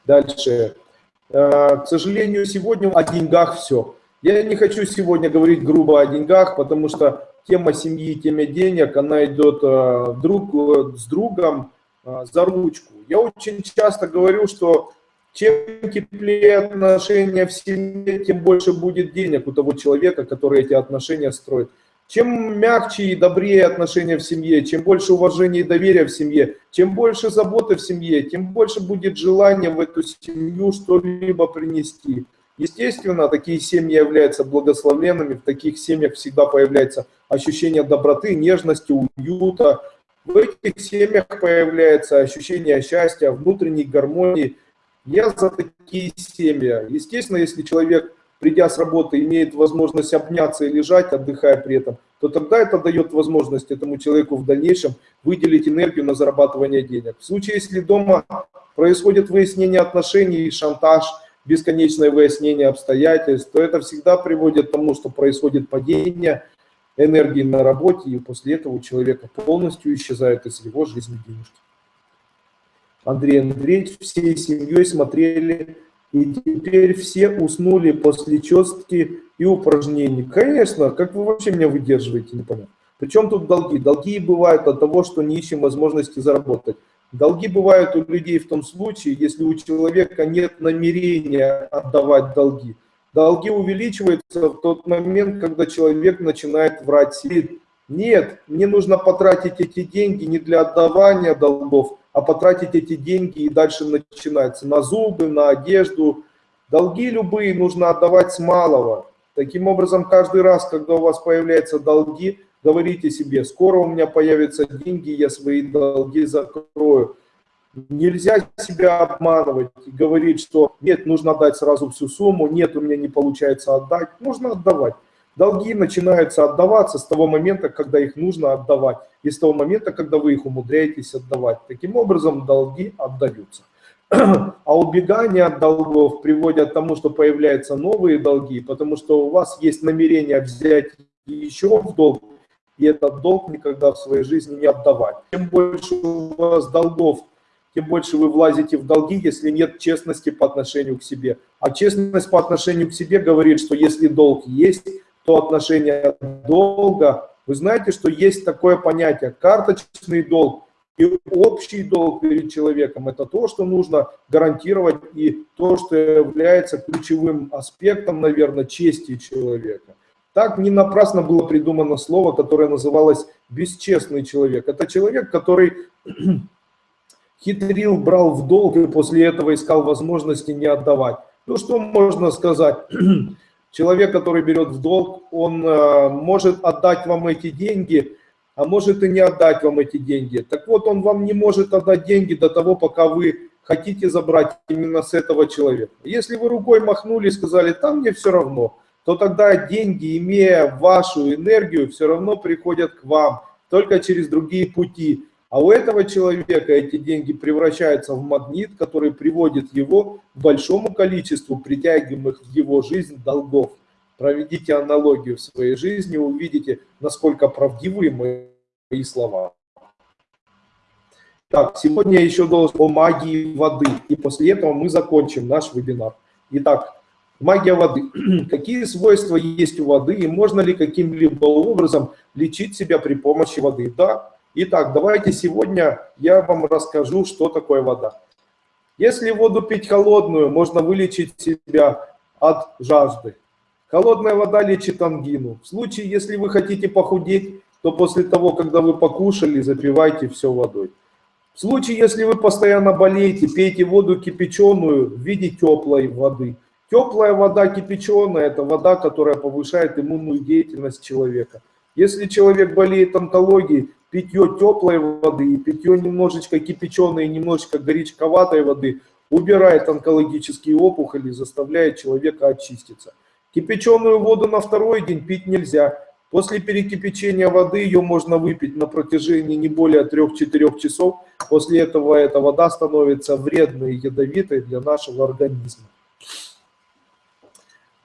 Speaker 1: Дальше. Э, к сожалению, сегодня о деньгах все. Я не хочу сегодня говорить грубо о деньгах, потому что тема семьи, тема денег, она идет э, друг э, с другом а, за ручку. Я очень часто говорю, что чем теплее отношения в семье, тем больше будет денег у того человека, который эти отношения строит. Чем мягче и добрее отношения в семье, чем больше уважения и доверия в семье, чем больше заботы в семье, тем больше будет желания в эту семью что-либо принести. Естественно, такие семьи являются благословенными, в таких семьях всегда появляется ощущение доброты, нежности, уюта. В этих семьях появляется ощущение счастья, внутренней гармонии. Я за такие семьи. Естественно, если человек придя с работы, имеет возможность обняться и лежать, отдыхая при этом, то тогда это дает возможность этому человеку в дальнейшем выделить энергию на зарабатывание денег. В случае, если дома происходит выяснение отношений, шантаж, бесконечное выяснение обстоятельств, то это всегда приводит к тому, что происходит падение энергии на работе, и после этого у человека полностью исчезает из его жизни денежки. Андрей Андреевич всей семьей смотрели и теперь все уснули после чистки и упражнений. Конечно, как вы вообще меня выдерживаете, непонятно. Причем тут долги? Долги бывают от того, что не ищем возможности заработать. Долги бывают у людей в том случае, если у человека нет намерения отдавать долги. Долги увеличиваются в тот момент, когда человек начинает врать себе. Нет, мне нужно потратить эти деньги не для отдавания долгов, а потратить эти деньги и дальше начинается на зубы, на одежду. Долги любые нужно отдавать с малого. Таким образом, каждый раз, когда у вас появляются долги, говорите себе, скоро у меня появятся деньги, я свои долги закрою. Нельзя себя обманывать и говорить, что нет, нужно отдать сразу всю сумму, нет, у меня не получается отдать. Нужно отдавать. Долги начинаются отдаваться с того момента, когда их нужно отдавать, и с того момента, когда вы их умудряетесь отдавать. Таким образом, долги отдаются. А убегание от долгов приводит к тому, что появляются новые долги, потому что у вас есть намерение взять еще в долг, и этот долг никогда в своей жизни не отдавать. Чем больше у вас долгов, тем больше вы влазите в долги, если нет честности по отношению к себе. А честность по отношению к себе говорит, что если долг есть, то отношение долга. Вы знаете, что есть такое понятие карточный долг и общий долг перед человеком. Это то, что нужно гарантировать и то, что является ключевым аспектом, наверное, чести человека. Так не напрасно было придумано слово, которое называлось «бесчестный человек». Это человек, который хитрил, брал в долг и после этого искал возможности не отдавать. Ну что можно сказать? Человек, который берет в долг, он э, может отдать вам эти деньги, а может и не отдать вам эти деньги. Так вот, он вам не может отдать деньги до того, пока вы хотите забрать именно с этого человека. Если вы рукой махнули и сказали, там мне все равно, то тогда деньги, имея вашу энергию, все равно приходят к вам, только через другие пути. А у этого человека эти деньги превращаются в магнит, который приводит его к большому количеству притягиваемых в его жизнь долгов. Проведите аналогию в своей жизни, увидите, насколько правдивы мои слова. Так, сегодня я еще должен о магии воды, и после этого мы закончим наш вебинар. Итак, магия воды. Какие свойства есть у воды, и можно ли каким-либо образом лечить себя при помощи воды? Да, Итак, давайте сегодня я вам расскажу, что такое вода. Если воду пить холодную, можно вылечить себя от жажды. Холодная вода лечит ангину. В случае, если вы хотите похудеть, то после того, когда вы покушали, запивайте все водой. В случае, если вы постоянно болеете, пейте воду кипяченую в виде теплой воды. Теплая вода кипяченая – это вода, которая повышает иммунную деятельность человека. Если человек болеет онкологией, питье теплой воды и питье немножечко кипяченой, немножечко горячковатой воды убирает онкологические опухоли, заставляет человека очиститься. Кипяченую воду на второй день пить нельзя. После перекипячения воды ее можно выпить на протяжении не более 3-4 часов. После этого эта вода становится вредной и ядовитой для нашего организма.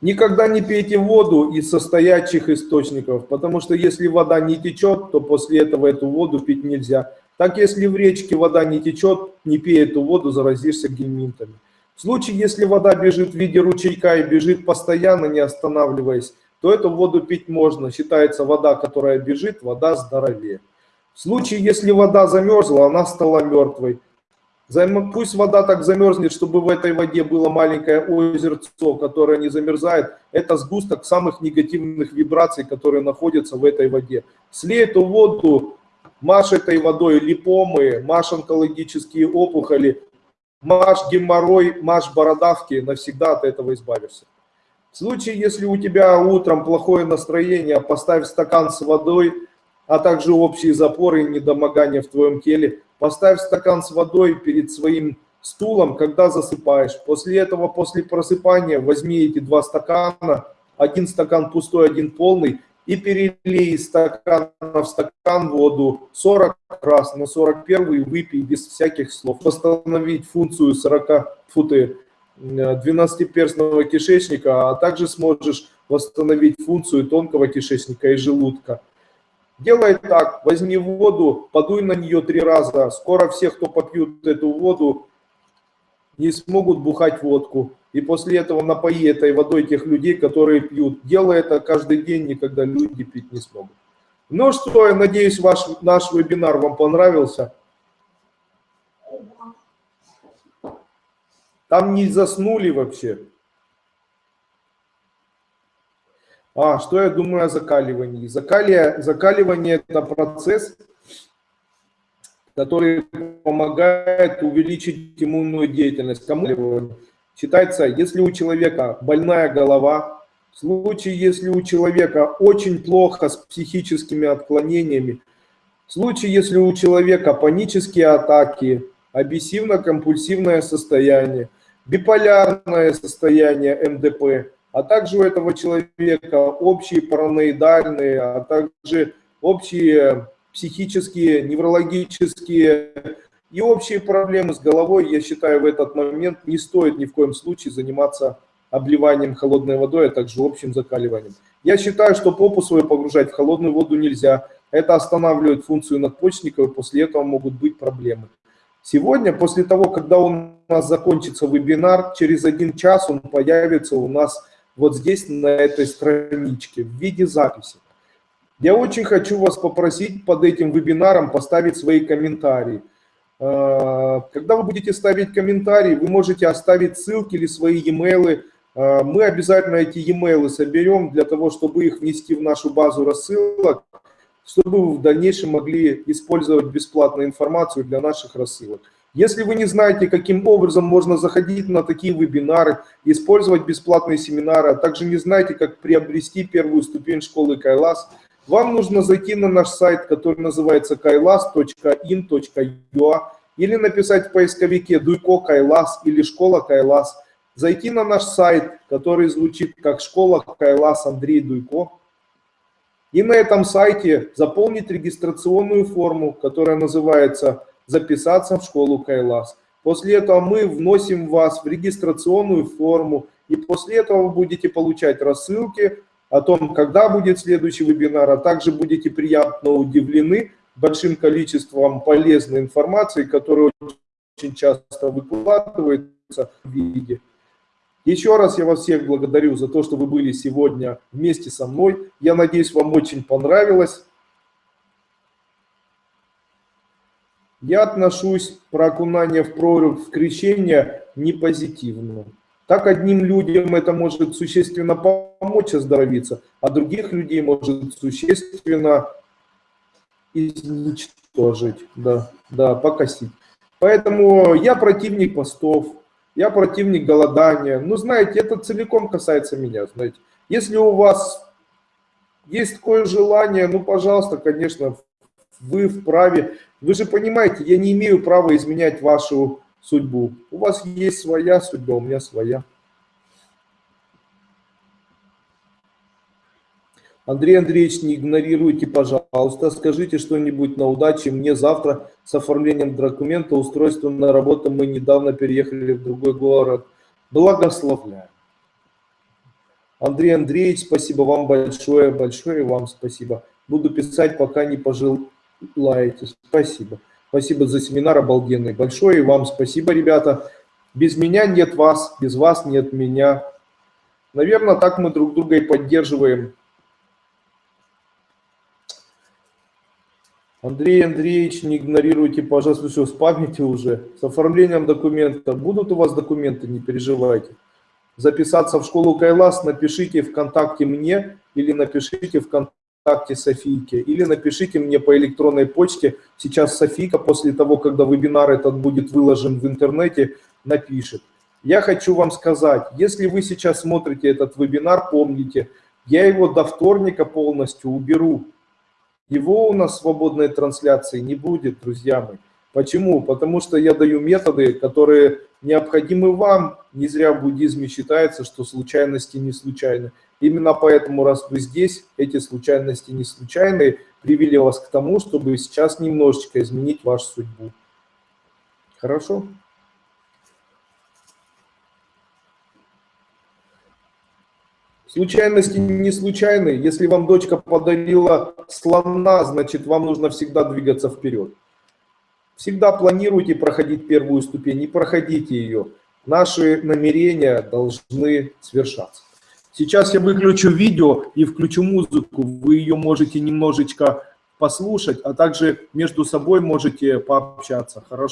Speaker 1: Никогда не пейте воду из состоящих источников, потому что если вода не течет, то после этого эту воду пить нельзя. Так если в речке вода не течет, не пей эту воду, заразишься гельминтами. В случае, если вода бежит в виде ручейка и бежит постоянно, не останавливаясь, то эту воду пить можно. Считается вода, которая бежит, вода здоровее. В случае, если вода замерзла, она стала мертвой. Пусть вода так замерзнет, чтобы в этой воде было маленькое озерцо, которое не замерзает. Это сгусток самых негативных вибраций, которые находятся в этой воде. Слей эту воду, маш этой водой липомы, маш онкологические опухоли, маш геморрой, маш бородавки, навсегда от этого избавишься. В случае, если у тебя утром плохое настроение, поставь стакан с водой, а также общие запоры и недомогания в твоем теле – Поставь стакан с водой перед своим стулом, когда засыпаешь. После этого, после просыпания, возьми эти два стакана, один стакан пустой, один полный, и перелей из стакана в стакан воду 40 раз, на 41 выпей без всяких слов. Восстановить функцию 40 футы 12-перстного кишечника, а также сможешь восстановить функцию тонкого кишечника и желудка. Делай так, возьми воду, подуй на нее три раза. Скоро все, кто попьют эту воду, не смогут бухать водку. И после этого напои этой водой тех людей, которые пьют. Делай это каждый день, никогда люди пить не смогут. Ну что, я надеюсь, ваш, наш вебинар вам понравился. Там не заснули вообще. А, что я думаю о закаливании? Закалие, закаливание – это процесс, который помогает увеличить иммунную деятельность. Кому считается, если у человека больная голова, в случае, если у человека очень плохо с психическими отклонениями, в случае, если у человека панические атаки, обессивно-компульсивное состояние, биполярное состояние МДП – а также у этого человека общие параноидальные, а также общие психические, неврологические и общие проблемы с головой, я считаю, в этот момент не стоит ни в коем случае заниматься обливанием холодной водой, а также общим закаливанием. Я считаю, что попу свою погружать в холодную воду нельзя. Это останавливает функцию надпочечников, и после этого могут быть проблемы. Сегодня, после того, когда у нас закончится вебинар, через один час он появится у нас вот здесь, на этой страничке, в виде записи. Я очень хочу вас попросить под этим вебинаром поставить свои комментарии. А, когда вы будете ставить комментарии, вы можете оставить ссылки или свои e-mail. А, мы обязательно эти e-mail соберем для того, чтобы их внести в нашу базу рассылок, чтобы вы в дальнейшем могли использовать бесплатную информацию для наших рассылок. Если вы не знаете, каким образом можно заходить на такие вебинары, использовать бесплатные семинары, а также не знаете, как приобрести первую ступень школы Кайлас, вам нужно зайти на наш сайт, который называется kailas.in.ua или написать в поисковике «Дуйко Кайлас» или «Школа Кайлас», зайти на наш сайт, который звучит как «Школа Кайлас Андрей Дуйко», и на этом сайте заполнить регистрационную форму, которая называется записаться в школу Кайлас. После этого мы вносим вас в регистрационную форму, и после этого вы будете получать рассылки о том, когда будет следующий вебинар, а также будете приятно удивлены большим количеством полезной информации, которая очень часто выкладывается в виде. Еще раз я вас всех благодарю за то, что вы были сегодня вместе со мной. Я надеюсь, вам очень понравилось. Я отношусь про окунание в прорубь в крещение непозитивно. Так одним людям это может существенно помочь оздоровиться, а других людей может существенно изничтожить, да, да, покосить. Поэтому я противник постов, я противник голодания. Ну, знаете, это целиком касается меня, знаете. Если у вас есть такое желание, ну, пожалуйста, конечно, вы вправе вы же понимаете, я не имею права изменять вашу судьбу. У вас есть своя судьба, у меня своя. Андрей Андреевич, не игнорируйте, пожалуйста, скажите что-нибудь на удаче. Мне завтра с оформлением документа, устройства на работу, мы недавно переехали в другой город. Благословляю. Андрей Андреевич, спасибо вам большое, большое вам спасибо. Буду писать, пока не пожил, лаете. Спасибо. Спасибо за семинар обалденный. Большое и вам спасибо, ребята. Без меня нет вас, без вас нет меня. Наверное, так мы друг друга и поддерживаем. Андрей Андреевич, не игнорируйте, пожалуйста, все, спамите уже. С оформлением документа. Будут у вас документы, не переживайте. Записаться в школу Кайлас, напишите ВКонтакте мне или напишите ВКонтакте Софийке, или напишите мне по электронной почте. Сейчас Софийка, после того, когда вебинар этот будет выложен в интернете, напишет. Я хочу вам сказать, если вы сейчас смотрите этот вебинар, помните, я его до вторника полностью уберу. Его у нас свободной трансляции не будет, друзья мои. Почему? Потому что я даю методы, которые необходимы вам. Не зря в буддизме считается, что случайности не случайны. Именно поэтому, раз вы здесь, эти случайности не случайные, привели вас к тому, чтобы сейчас немножечко изменить вашу судьбу. Хорошо? Случайности не случайны. Если вам дочка подарила слона, значит вам нужно всегда двигаться вперед. Всегда планируйте проходить первую ступень, не проходите ее. Наши намерения должны свершаться. Сейчас я выключу видео и включу музыку. Вы ее можете немножечко послушать, а также между собой можете пообщаться. Хорошо?